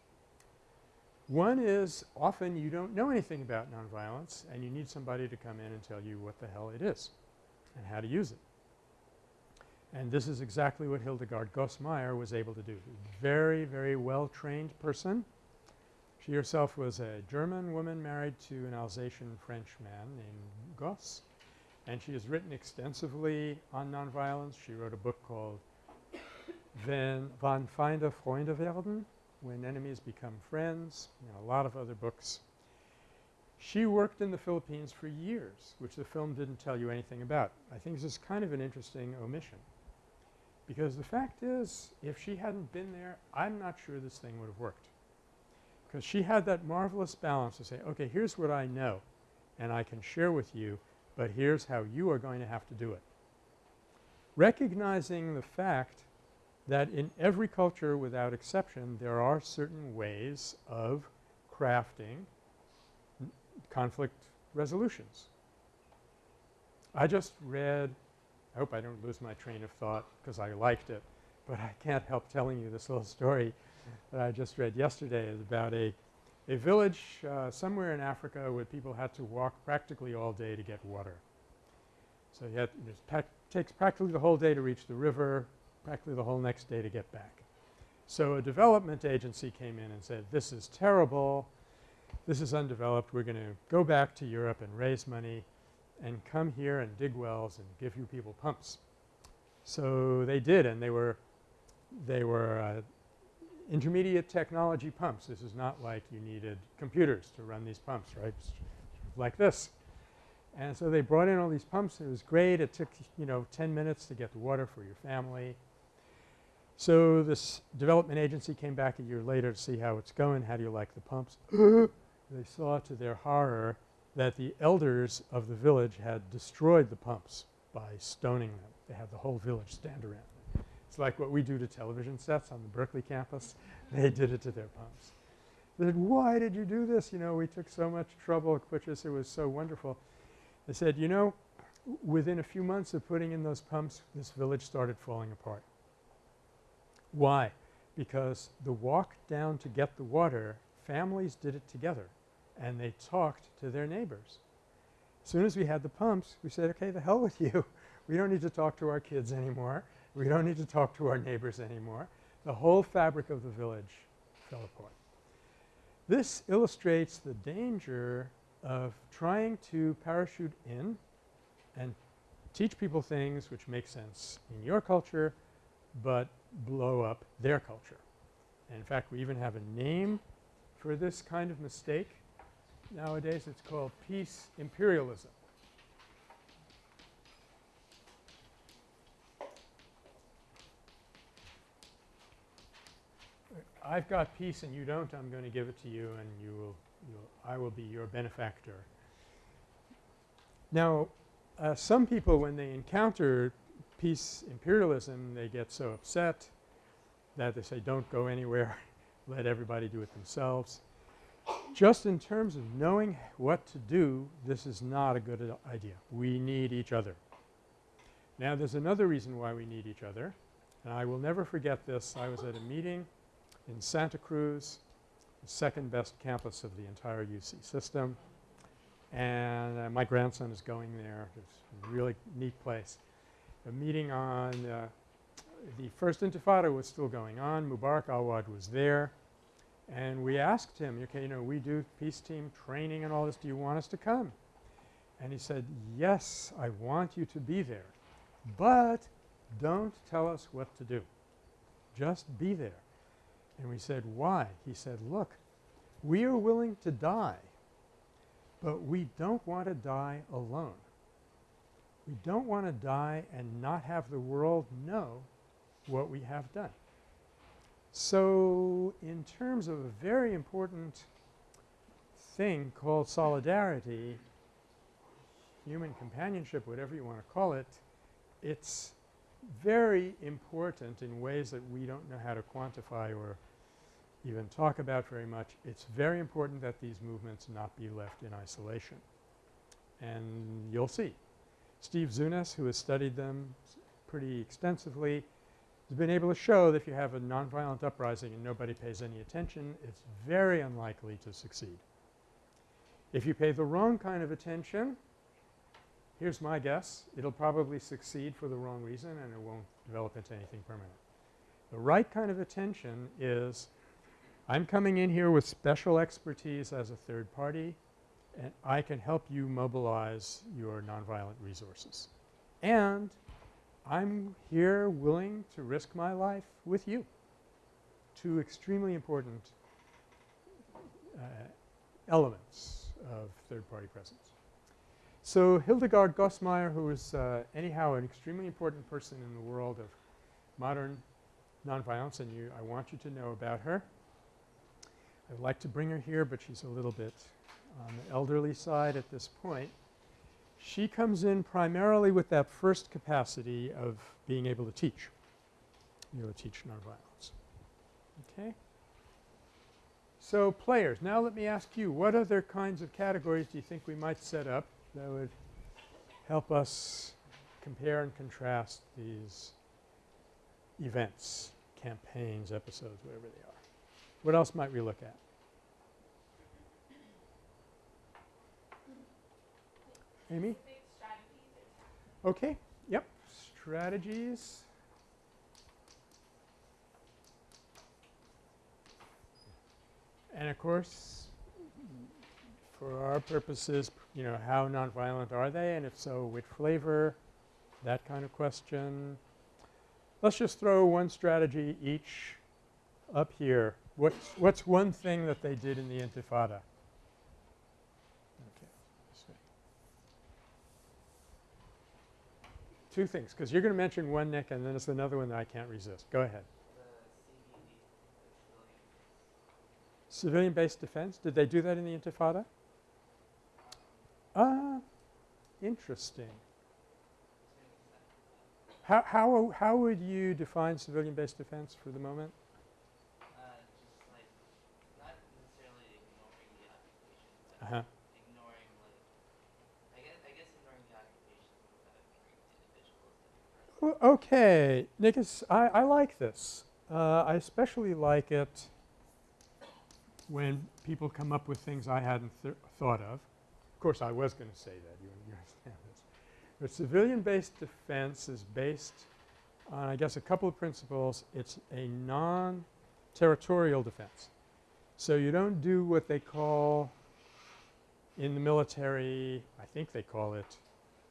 One is often you don't know anything about nonviolence and you need somebody to come in and tell you what the hell it is and how to use it. And this is exactly what Hildegard Goss-Mayr was able to do. Very, very well trained person. She herself was a German woman married to an Alsatian French man named Goss and she has written extensively on nonviolence. She wrote a book called Wenn Wann Feinde Freunde werden, When Enemies Become Friends, a lot of other books. She worked in the Philippines for years, which the film didn't tell you anything about. I think this is kind of an interesting omission because the fact is if she hadn't been there, I'm not sure this thing would have worked because she had that marvelous balance to say, okay, here's what I know and I can share with you, but here's how you are going to have to do it. Recognizing the fact that in every culture without exception there are certain ways of crafting conflict resolutions. I just read I hope I don't lose my train of thought because I liked it, but I can't help telling you this little story that I just read yesterday is about a a village uh, somewhere in Africa where people had to walk practically all day to get water. So you had it takes practically the whole day to reach the river, practically the whole next day to get back. So a development agency came in and said, this is terrible, this is undeveloped, we're going to go back to Europe and raise money and come here and dig wells and give you people pumps. So they did and they were they were uh, intermediate technology pumps. This is not like you needed computers to run these pumps, right, like this. And so they brought in all these pumps. It was great. It took, you know, 10 minutes to get the water for your family. So this development agency came back a year later to see how it's going. How do you like the pumps? <laughs> they saw to their horror that the elders of the village had destroyed the pumps by stoning them. They had the whole village stand around. It's like what we do to television sets on the Berkeley campus. <laughs> They did it to their pumps. They said, why did you do this? You know, we took so much trouble, which is it was so wonderful. They said, you know, within a few months of putting in those pumps, this village started falling apart. Why? Because the walk down to get the water, families did it together and they talked to their neighbors. As soon as we had the pumps, we said, okay, the hell with <laughs> you. we don't need to talk to our kids anymore. We don't need to talk to our neighbors anymore. The whole fabric of the village fell apart. This illustrates the danger of trying to parachute in and teach people things which make sense in your culture but blow up their culture. And in fact, we even have a name for this kind of mistake. Nowadays it's called peace imperialism. I've got peace and you don't, I'm going to give it to you and you will, you'll I will be your benefactor. Now, uh, some people when they encounter peace imperialism they get so upset that they say don't go anywhere, <laughs> let everybody do it themselves. Just in terms of knowing what to do, this is not a good idea. We need each other. Now there's another reason why we need each other and I will never forget this. I was at a meeting in Santa Cruz, the second best campus of the entire UC system. And uh, my grandson is going there. It's a really neat place. A meeting on uh, the first intifada was still going on. Mubarak Awad was there. And we asked him, okay, you know, we do peace team training and all this. Do you want us to come? And he said, yes, I want you to be there. But don't tell us what to do. Just be there. And we said, why? He said, look, we are willing to die, but we don't want to die alone. We don't want to die and not have the world know what we have done. So in terms of a very important thing called solidarity, human companionship, whatever you want to call it, it's very important in ways that we don't know how to quantify or even talk about very much. It's very important that these movements not be left in isolation. And you'll see. Steve Zunes, who has studied them pretty extensively, has been able to show that if you have a nonviolent uprising and nobody pays any attention, it's very unlikely to succeed. If you pay the wrong kind of attention, here's my guess, it'll probably succeed for the wrong reason and it won't develop into anything permanent. The right kind of attention is I'm coming in here with special expertise as a third party and I can help you mobilize your nonviolent resources. And I'm here willing to risk my life with you. Two extremely important uh, elements of third party presence. So Hildegard Goss-Mayr who is uh, anyhow an extremely important person in the world of modern nonviolence and you I want you to know about her. I'd like to bring her here, but she's a little bit on the elderly side at this point. She comes in primarily with that first capacity of being able to teach, able to teach nonviolence. Okay? So players, now let me ask you, what other kinds of categories do you think we might set up that would help us compare and contrast these events, campaigns, episodes, whatever they are? What else might we look at? Amy? Okay. Yep. Strategies. And of course, for our purposes, you know, how nonviolent are they and if so, which flavor, that kind of question. Let's just throw one strategy each up here. What's, what's one thing that they did in the Intifada? Okay. this way. Two things because you're going to mention one, Nick, and then it's another one that I can't resist. Go ahead. Civilian-based defense. Did they do that in the Intifada? Ah, interesting. How, how, how would you define civilian-based defense for the moment? Uh, just like not necessarily ignoring the occupation, but Uh-huh. ignoring like I guess I guess ignoring the occupation without ignoring the individuals that are present. Well, okay, Nicholas, I, I like this. Uh, I especially like it when people come up with things I hadn't th thought of. Of course, I was going to say that. You, you understand this. But civilian-based defense is based on, I guess, a couple of principles. It's a non-territorial defense. So you don't do what they call in the military, I think they call it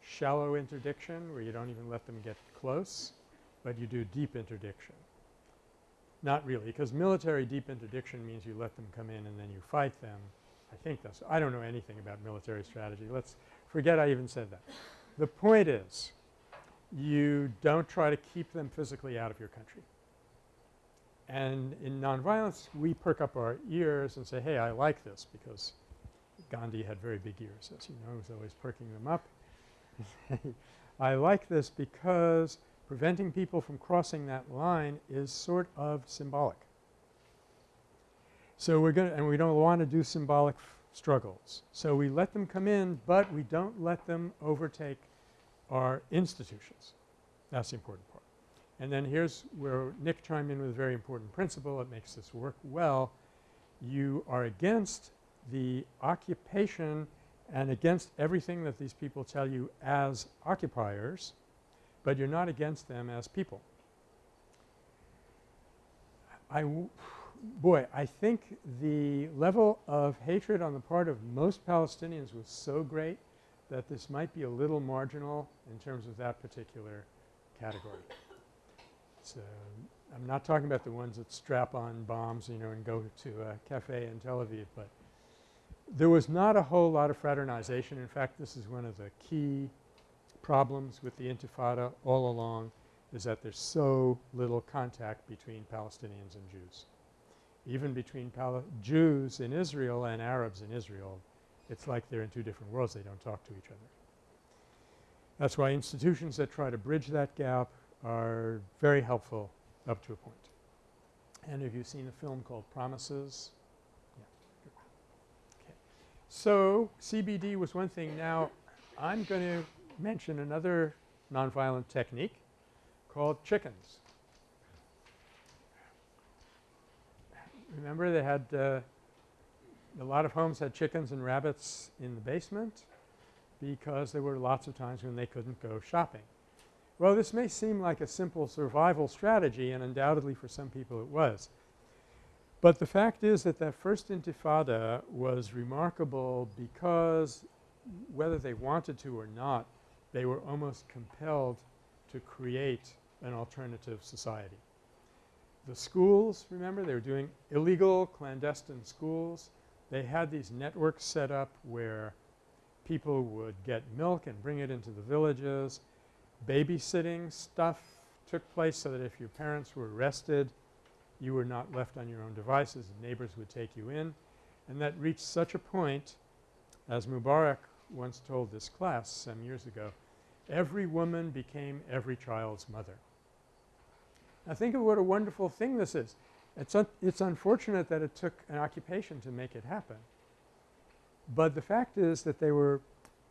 shallow interdiction where you don't even let them get close, but you do deep interdiction. Not really because military deep interdiction means you let them come in and then you fight them. I think that's – I don't know anything about military strategy. Let's forget I even said that. The point is you don't try to keep them physically out of your country. And in nonviolence we perk up our ears and say, hey, I like this because Gandhi had very big ears as you know, he was always perking them up. <laughs> I like this because preventing people from crossing that line is sort of symbolic. So we're going to – and we don't want to do symbolic struggles. So we let them come in, but we don't let them overtake our institutions. That's the important part. And then here's where Nick chimed in with a very important principle that makes this work well. You are against the occupation and against everything that these people tell you as occupiers, but you're not against them as people. I boy, I think the level of hatred on the part of most Palestinians was so great that this might be a little marginal in terms of that particular category. So, I'm not talking about the ones that strap on bombs, you know, and go to a cafe in Tel Aviv, but there was not a whole lot of fraternization. In fact, this is one of the key problems with the Intifada all along is that there's so little contact between Palestinians and Jews. Even between Pal Jews in Israel and Arabs in Israel, it's like they're in two different worlds. They don't talk to each other. That's why institutions that try to bridge that gap are very helpful up to a point. And have you seen a film called Promises? So CBD was one thing. Now I'm going to mention another nonviolent technique called chickens. Remember they had uh, a lot of homes had chickens and rabbits in the basement because there were lots of times when they couldn't go shopping. Well, this may seem like a simple survival strategy and undoubtedly for some people it was. But the fact is that that first intifada was remarkable because whether they wanted to or not, they were almost compelled to create an alternative society. The schools, remember, they were doing illegal clandestine schools. They had these networks set up where people would get milk and bring it into the villages. Babysitting stuff took place so that if your parents were arrested, you were not left on your own devices neighbors would take you in. And that reached such a point, as Mubarak once told this class some years ago, every woman became every child's mother. Now think of what a wonderful thing this is. It's, un it's unfortunate that it took an occupation to make it happen. But the fact is that they were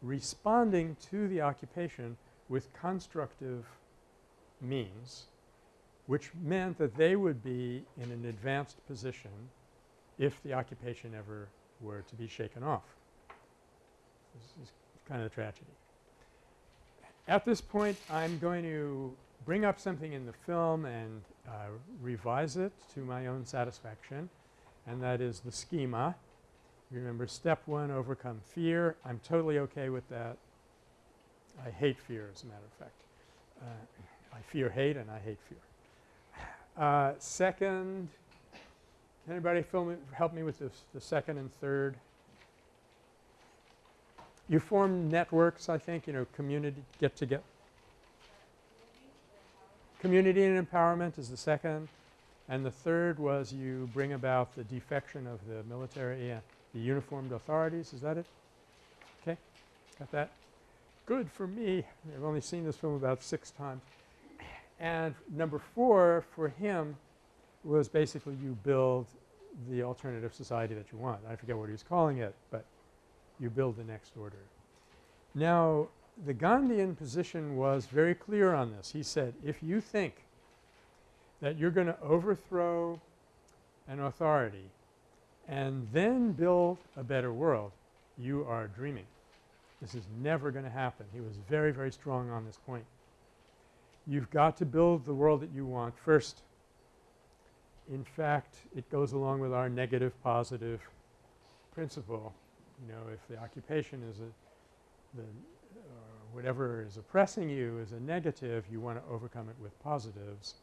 responding to the occupation with constructive means which meant that they would be in an advanced position if the occupation ever were to be shaken off. This is kind of a tragedy. At this point I'm going to bring up something in the film and uh, revise it to my own satisfaction and that is the schema. Remember step 1 overcome fear. I'm totally okay with that. I hate fear as a matter of fact. Uh, I fear hate and I hate fear. Uh, second, can anybody me, help me with this, the second and third? You form networks I think, you know, community get to get community and empowerment is the second and the third was you bring about the defection of the military and the uniformed authorities. Is that it? Okay. Got that? Good for me. I've only seen this film about six times. And number four for him was basically you build the alternative society that you want. I forget what he was calling it, but you build the next order. Now the Gandhian position was very clear on this. He said, if you think that you're going to overthrow an authority and then build a better world, you are dreaming. This is never going to happen. He was very, very strong on this point. You've got to build the world that you want first. in fact, it goes along with our negative positive principle. You know, if the occupation is a the or whatever is oppressing you is a negative, you want to overcome it with positives.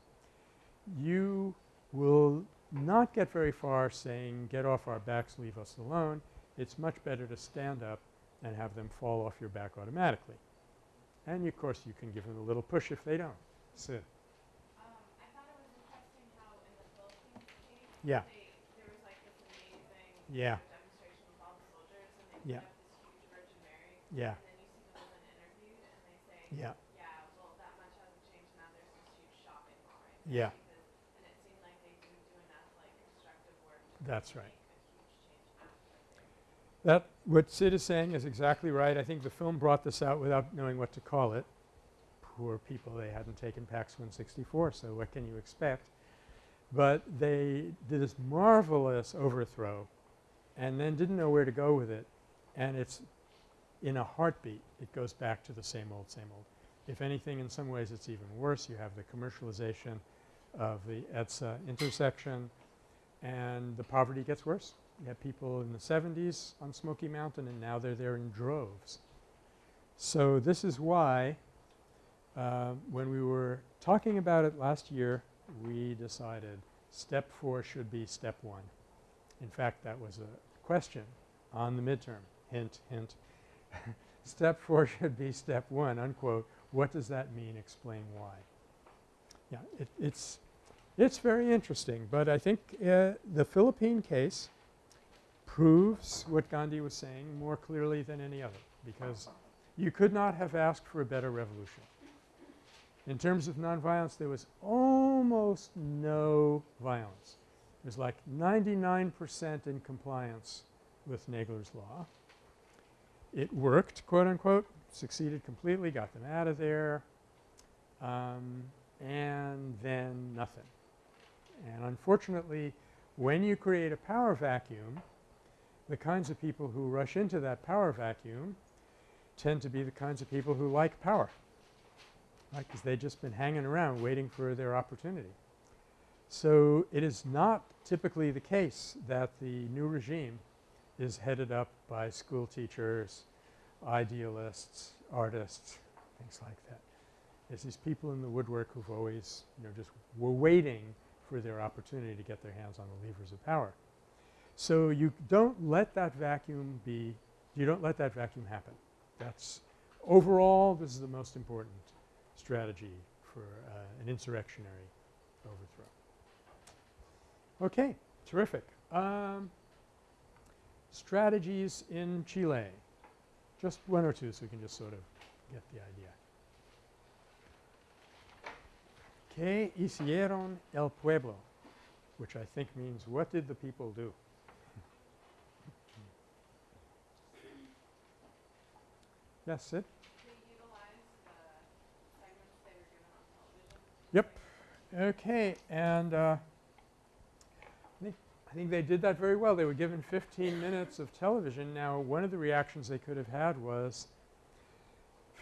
You will not get very far saying, get off our backs, leave us alone. It's much better to stand up and have them fall off your back automatically. And of course, you can give them a little push if they don't. Sid. Um, I thought was interesting how in the Philippines case, Yeah. they, there was like this amazing Yeah. demonstration with all the soldiers and they Yeah. put up this huge Virgin Mary Yeah. and then you see the woman interviewed and they say, Yeah. yeah, well that much hasn't changed now there's this huge shopping mall right Yeah. there because, and it seemed like they didn't do enough like constructive work to That's right. make a huge change after they That what Sid is saying is exactly right. I think the film brought this out without knowing what to call it. Poor people, they hadn't taken PACS 164, so what can you expect? But they did this marvelous overthrow and then didn't know where to go with it. And it's in a heartbeat, it goes back to the same old, same old. If anything, in some ways it's even worse. You have the commercialization of the EDSA intersection and the poverty gets worse. You had people in the 70s on Smoky Mountain and now they're there in droves. So this is why uh, when we were talking about it last year, we decided step four should be step one. In fact, that was a question on the midterm. Hint, hint. <laughs> step four should be step one, unquote. What does that mean? Explain why. Yeah, it, it's, it's very interesting, but I think uh, the Philippine case proves what Gandhi was saying more clearly than any other because you could not have asked for a better revolution. In terms of nonviolence, there was almost no violence. It was like 99 percent in compliance with Nagler's law. It worked, quote unquote, succeeded completely, got them out of there, um, and then nothing. And unfortunately, when you create a power vacuum, the kinds of people who rush into that power vacuum tend to be the kinds of people who like power, right, because they've just been hanging around waiting for their opportunity. So it is not typically the case that the new regime is headed up by school teachers, idealists, artists, things like that. It's these people in the woodwork who've always, you know, just were waiting for their opportunity to get their hands on the levers of power. So you don't let that vacuum be you don't let that vacuum happen. That's overall this is the most important strategy for uh, an insurrectionary overthrow. Okay, terrific. Um, strategies in Chile. Just one or two so we can just sort of get the idea. ¿Qué hicieron el pueblo? Which I think means what did the people do? yes, Sid? They utilized the segments they were given on television. Yep. Okay, and uh, I think I think they did that very well. They were given 15 minutes of television. Now, one of the reactions they could have had was,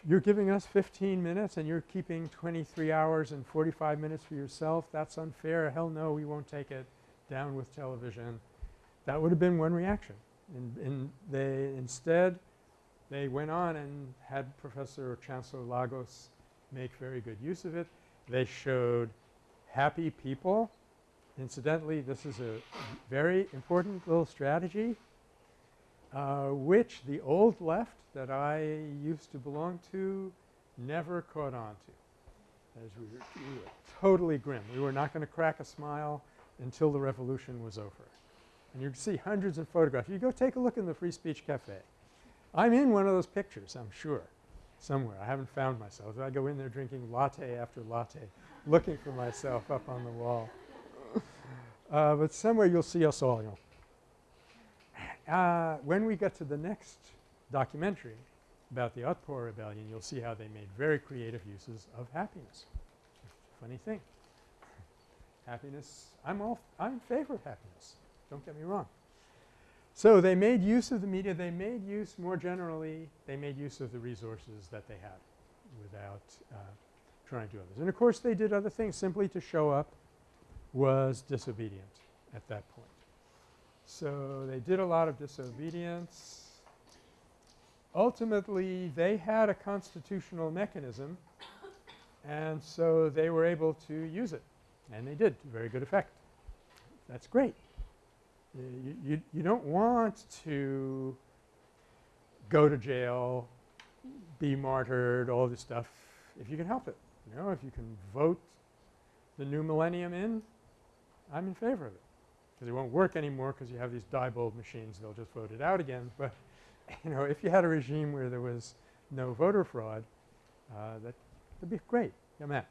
"You're giving us 15 minutes, and you're keeping 23 hours and 45 minutes for yourself. That's unfair. Hell no, we won't take it. Down with television." That would have been one reaction. And, and they instead they went on and had Professor Chancellor Lagos make very good use of it. They showed happy people. Incidentally, this is a very important little strategy uh, which the old left that I used to belong to never caught on to. As we were, we were totally grim. We were not going to crack a smile until the revolution was over. And you can see hundreds of photographs. You go take a look in the Free Speech Cafe. I'm in one of those pictures, I'm sure, somewhere. I haven't found myself. I go in there drinking latte after latte, looking for myself up on the wall. Uh, but somewhere you'll see us all, you know. Uh, when we get to the next documentary about the Otpor Rebellion, you'll see how they made very creative uses of happiness. Funny thing. happiness, I'm all I'm in favor of happiness. Don't get me wrong. So they made use of the media. They made use more generally, they made use of the resources that they had without uh, trying to do others. And of course, they did other things simply to show up was disobedient at that point. So they did a lot of disobedience. Ultimately, they had a constitutional mechanism and so they were able to use it and they did to very good effect. That's great. Uh, you, you, don't want to go to jail, be martyred, all this stuff if you can help it. You know, if you can vote the new millennium in, I'm in favor of it. Because it won't work anymore because you have these Diebold machines, they'll just vote it out again. But, <laughs> you know, if you had a regime where there was no voter fraud, uh, that would be great. Matt.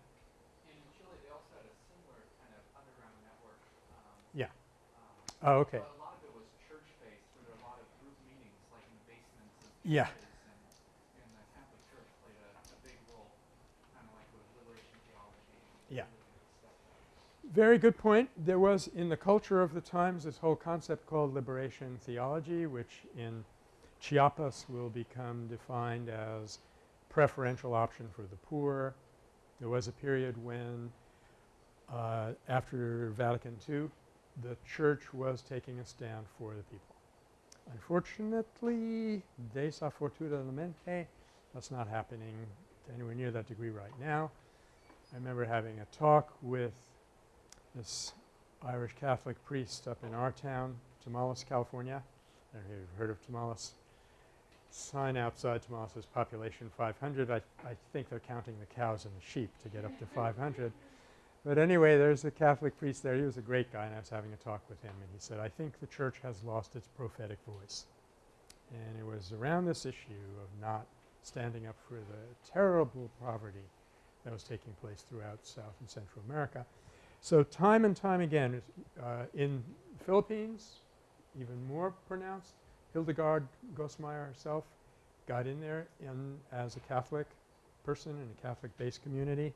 In Chile, they also had a similar kind of underground network. Um, Yeah. um, Oh, okay. But a lot of it was church-based, there were a lot of group meetings, like in the basements of Yeah. and, and the Catholic Church played a, a big role, kind of like with liberation theology. Yeah. really good stuff there. Very good point. There was in the culture of the times this whole concept called liberation theology which in Chiapas will become defined as preferential option for the poor. There was a period when uh, after Vatican II the church was taking a stand for the people. Unfortunately, de sa fortuna desafortunadamente, that's not happening to anywhere near that degree right now. I remember having a talk with this Irish Catholic priest up in our town, Tomales, California. I don't know if you've heard of Tomales. Sign outside Tomales says population 500. I, I think they're counting the cows and the sheep to get up to 500. But anyway, there's a Catholic priest there. He was a great guy and I was having a talk with him and he said, I think the church has lost its prophetic voice. And it was around this issue of not standing up for the terrible poverty that was taking place throughout South and Central America. So time and time again uh, in the Philippines, even more pronounced, Hildegard Goss-Mayr herself got in there in as a Catholic person in a Catholic-based community.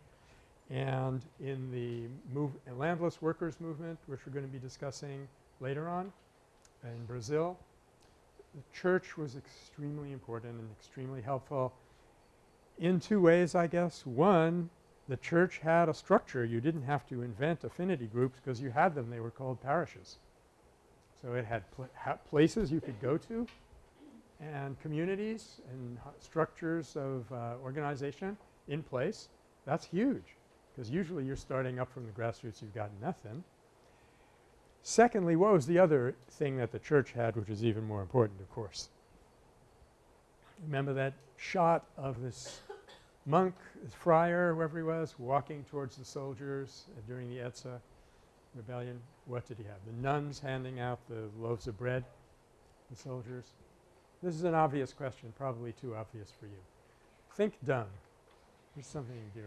And in the move landless workers movement, which we're going to be discussing later on in Brazil, the church was extremely important and extremely helpful in two ways, I guess. One, the church had a structure. You didn't have to invent affinity groups because you had them. They were called parishes. So it had pl places you could go to and communities and structures of uh, organization in place. That's huge because usually you're starting up from the grassroots, you've got nothing. Secondly, what was the other thing that the church had which is even more important, of course? Remember that shot of this monk, this friar, whoever he was, walking towards the soldiers during the Edsa rebellion? What did he have? The nuns handing out the loaves of bread, the soldiers. This is an obvious question, probably too obvious for you. Think dung. Here's something you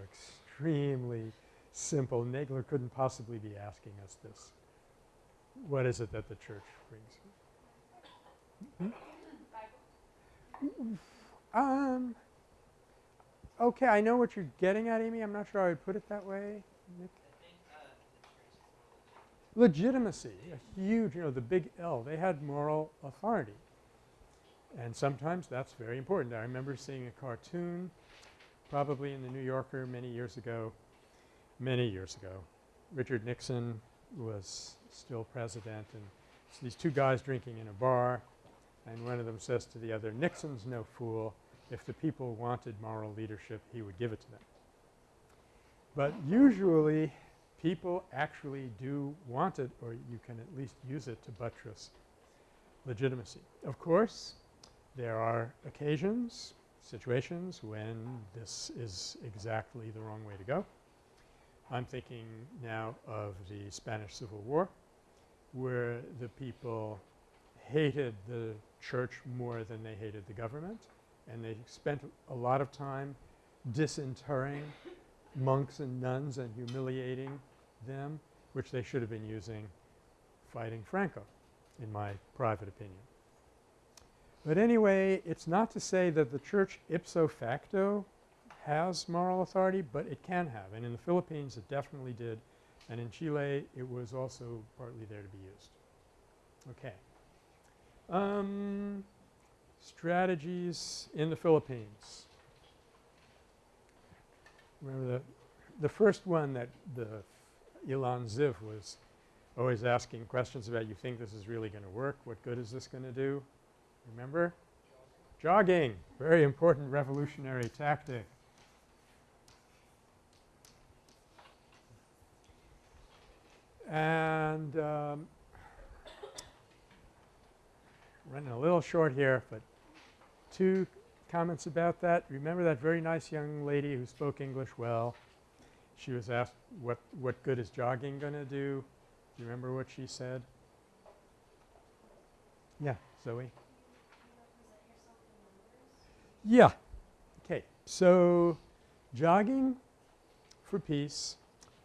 extremely simple. Nagler couldn't possibly be asking us this. What is it that the church brings? Hmm? Um, okay, I know what you're getting at, Amy. I'm not sure I would put it that way. Nick? Legitimacy, a huge, you know, the big L. They had moral authority. And sometimes that's very important. I remember seeing a cartoon probably in the New Yorker many years ago, many years ago. Richard Nixon was still president and it's these two guys drinking in a bar and one of them says to the other, Nixon's no fool. If the people wanted moral leadership, he would give it to them. But usually people actually do want it or you can at least use it to buttress legitimacy. Of course, there are occasions, situations when this is exactly the wrong way to go. I'm thinking now of the Spanish Civil War where the people hated the church more than they hated the government and they spent a lot of time disinterring monks and nuns and humiliating them, which they should have been using fighting Franco, in my private opinion. But anyway, it's not to say that the church ipso facto has moral authority, but it can have. And in the Philippines, it definitely did. And in Chile, it was also partly there to be used. Okay. Um, strategies in the Philippines. Remember the, the first one that the Ilan Ziv was always asking questions about you think this is really going to work? What good is this going to do? Remember? Jogging, very important revolutionary tactic. And um, running a little short here, but two comments about that. Remember that very nice young lady who spoke English well? She was asked what, what good is jogging going to do? Do you remember what she said? Yeah, Zoe? Yeah. Okay. So jogging for peace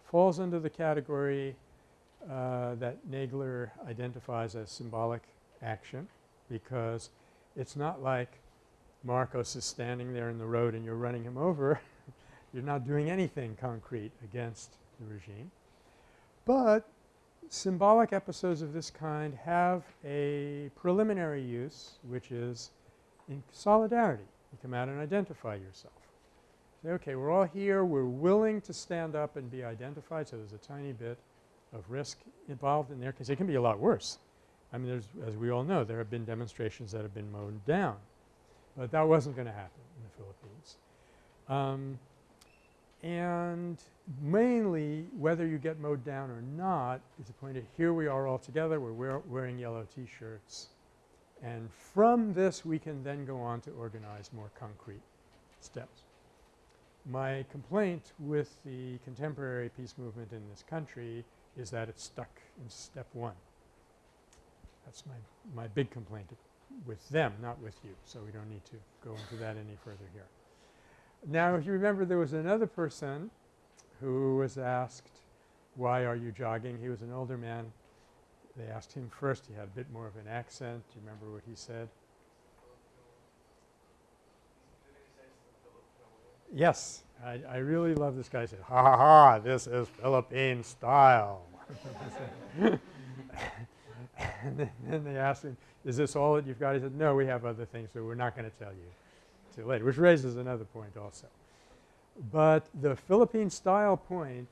falls under the category uh, that Nagler identifies as symbolic action because it's not like Marcos is standing there in the road and you're running him over. <laughs> you're not doing anything concrete against the regime. But symbolic episodes of this kind have a preliminary use which is in solidarity. You come out and identify yourself. Say, okay, we're all here. We're willing to stand up and be identified. So there's a tiny bit of risk involved in there because it can be a lot worse. I mean, there's as we all know, there have been demonstrations that have been mowed down. But that wasn't going to happen in the Philippines. Um, and mainly whether you get mowed down or not is the point of here we are all together. We're wear wearing yellow T-shirts. And from this we can then go on to organize more concrete steps. My complaint with the contemporary peace movement in this country is that it's stuck in step one. That's my, my big complaint with them, not with you. So we don't need to go into that any further here. Now if you remember there was another person who was asked, why are you jogging? He was an older man. They asked him first. He had a bit more of an accent. Do you remember what he said? Yes. I, I really love this guy. He said, ha ha ha, this is Philippine style. <laughs> and then, then they asked him, is this all that you've got? He said, no, we have other things, so we're not going to tell you till later, which raises another point also. But the Philippine style point,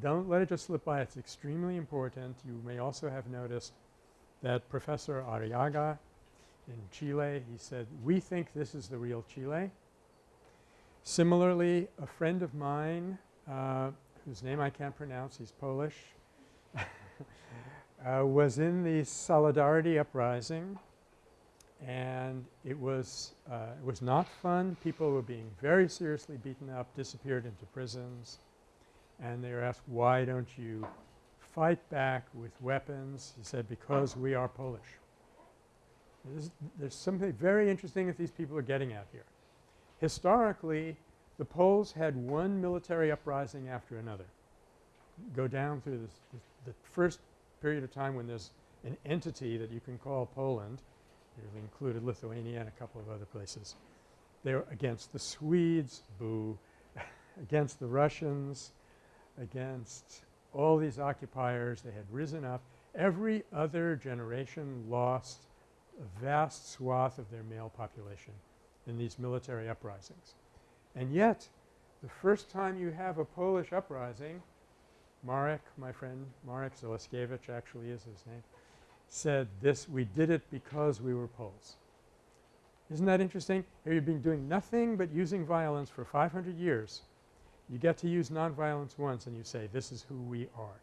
don't let it just slip by. It's extremely important. You may also have noticed that Professor Arriaga in Chile, he said, we think this is the real Chile. Similarly, a friend of mine uh, whose name I can't pronounce, he's Polish, <laughs> uh, was in the Solidarity Uprising and it was uh, it was not fun. People were being very seriously beaten up, disappeared into prisons, and they were asked, why don't you fight back with weapons? He said, because we are Polish. There's, there's something very interesting that these people are getting at here. Historically, the Poles had one military uprising after another. Go down through this, this, the first period of time when there's an entity that you can call Poland it included Lithuania and a couple of other places. They were against the Swedes, boo, <laughs> against the Russians, against all these occupiers. They had risen up. Every other generation lost a vast swath of their male population in these military uprisings. And yet, the first time you have a Polish uprising, Marek, my friend Marek Zaleskiewicz actually is his name, said this we did it because we were Poles. Isn't that interesting? Here you've been doing nothing but using violence for 500 years. You get to use nonviolence once and you say this is who we are.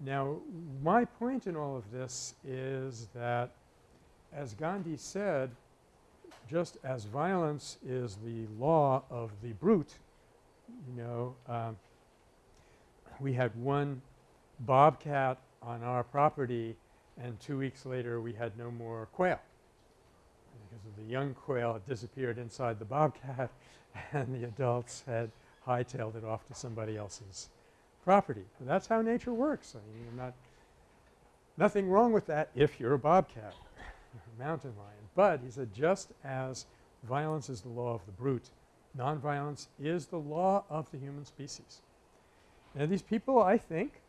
Now my point in all of this is that as Gandhi said just as violence is the law of the brute, you know, um, we had one bobcat on our property and two weeks later we had no more quail because of the young quail had disappeared inside the bobcat <laughs> <laughs> and the adults had hightailed it off to somebody else's property. So that's how nature works. I mean, not nothing wrong with that if you're a bobcat or <laughs> a mountain lion. But he said just as violence is the law of the brute, nonviolence is the law of the human species. Now these people I think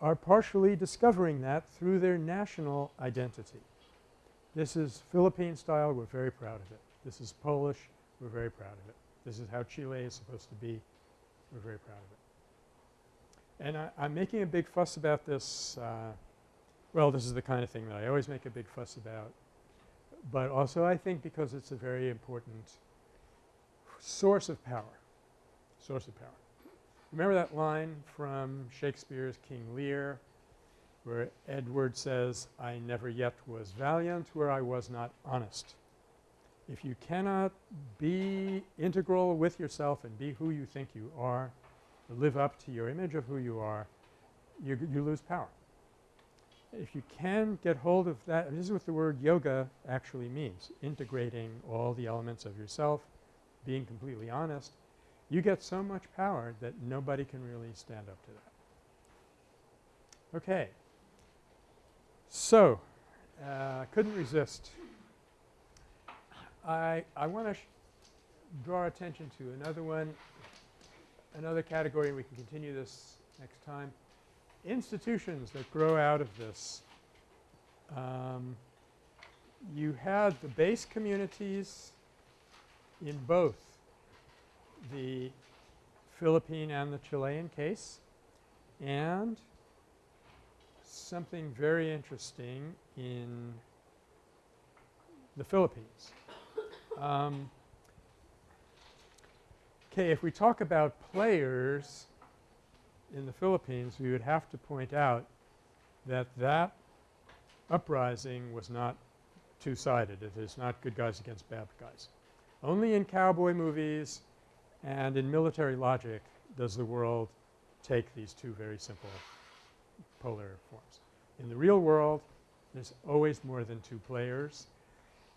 are partially discovering that through their national identity. This is Philippine style. We're very proud of it. This is Polish. We're very proud of it. This is how Chile is supposed to be. We're very proud of it. And I, I'm making a big fuss about this. Uh, well, this is the kind of thing that I always make a big fuss about. But also I think because it's a very important source of power, source of power. Remember that line from Shakespeare's King Lear where Edward says, I never yet was valiant where I was not honest. If you cannot be integral with yourself and be who you think you are, live up to your image of who you are, you, you lose power. If you can get hold of that, this is what the word yoga actually means, integrating all the elements of yourself, being completely honest, you get so much power that nobody can really stand up to that. Okay. So, uh, couldn't resist. I, I want to draw attention to another one, another category and we can continue this next time. Institutions that grow out of this. Um, you had the base communities in both the Philippine and the Chilean case and something very interesting in the Philippines. Um, okay, if we talk about players in the Philippines, we would have to point out that that uprising was not two-sided. It is not good guys against bad guys. Only in cowboy movies and in military logic does the world take these two very simple polar forms. In the real world, there's always more than two players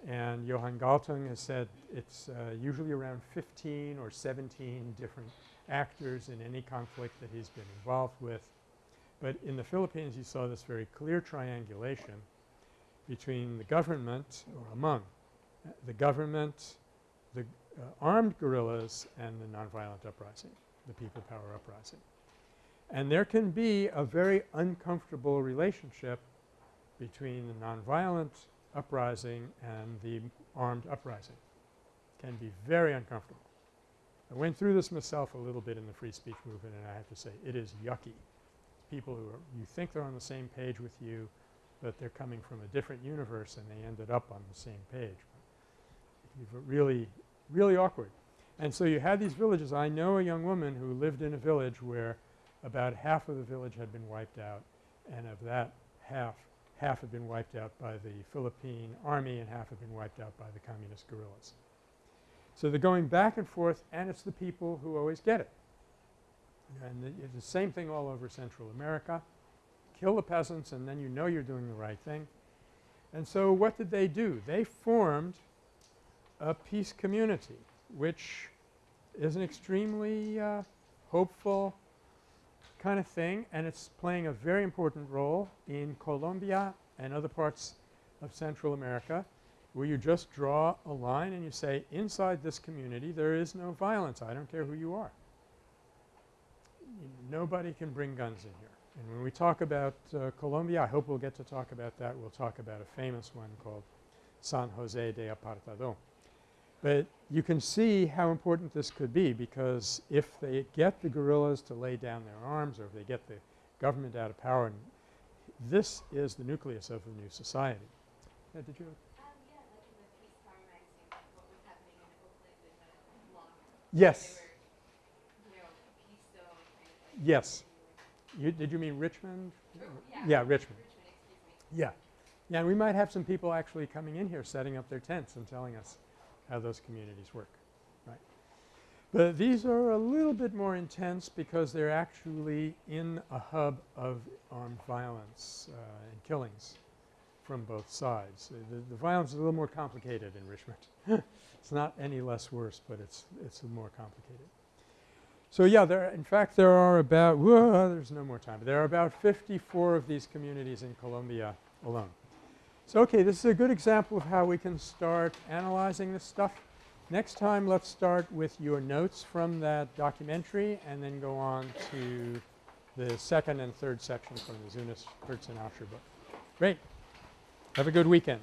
and Johan Galtung has said it's uh, usually around 15 or 17 different actors in any conflict that he's been involved with. But in the Philippines you saw this very clear triangulation between the government or among uh, the government, the uh, armed guerrillas and the nonviolent uprising, the people power uprising. And there can be a very uncomfortable relationship between the nonviolent uprising and the armed uprising can be very uncomfortable. I went through this myself a little bit in the free speech movement and I have to say it is yucky. People who are you think they're on the same page with you, but they're coming from a different universe and they ended up on the same page. But really, really awkward. And so you had these villages. I know a young woman who lived in a village where about half of the village had been wiped out and of that half half had been wiped out by the Philippine army and half had been wiped out by the communist guerrillas. So they're going back and forth and it's the people who always get it. And the, it's the same thing all over Central America. Kill the peasants and then you know you're doing the right thing. And so what did they do? They formed a peace community which is an extremely uh, hopeful kind of thing and it's playing a very important role in Colombia and other parts of Central America where you just draw a line and you say inside this community there is no violence. I don't care who you are. Nobody can bring guns in here. And when we talk about uh, Colombia, I hope we'll get to talk about that. We'll talk about a famous one called San Jose de Apartado. But you can see how important this could be because if they get the guerrillas to lay down their arms or if they get the government out of power, this is the nucleus of a new society. Yeah, did you? Um, yeah, like in the peacetime magazine, what was happening in Oakland in the long Yes. Were, you know, a peace zone kind of like. Yes. You, did you mean Richmond? Yeah. Yeah, Richmond. Richmond, me. Yeah. Yeah, and we might have some people actually coming in here setting up their tents and telling us how those communities work, right. But these are a little bit more intense because they're actually in a hub of armed violence uh, and killings from both sides. The, the, the, violence is a little more complicated in Richmond. <laughs> it's not any less worse, but it's it's more complicated. So yeah, there in fact there are about there's no more time. There are about 54 of these communities in Colombia alone. So okay, this is a good example of how we can start analyzing this stuff. Next time let's start with your notes from that documentary and then go on to the second and third section from the Zunes, Kurtz and Asher book. Great. Have a good weekend.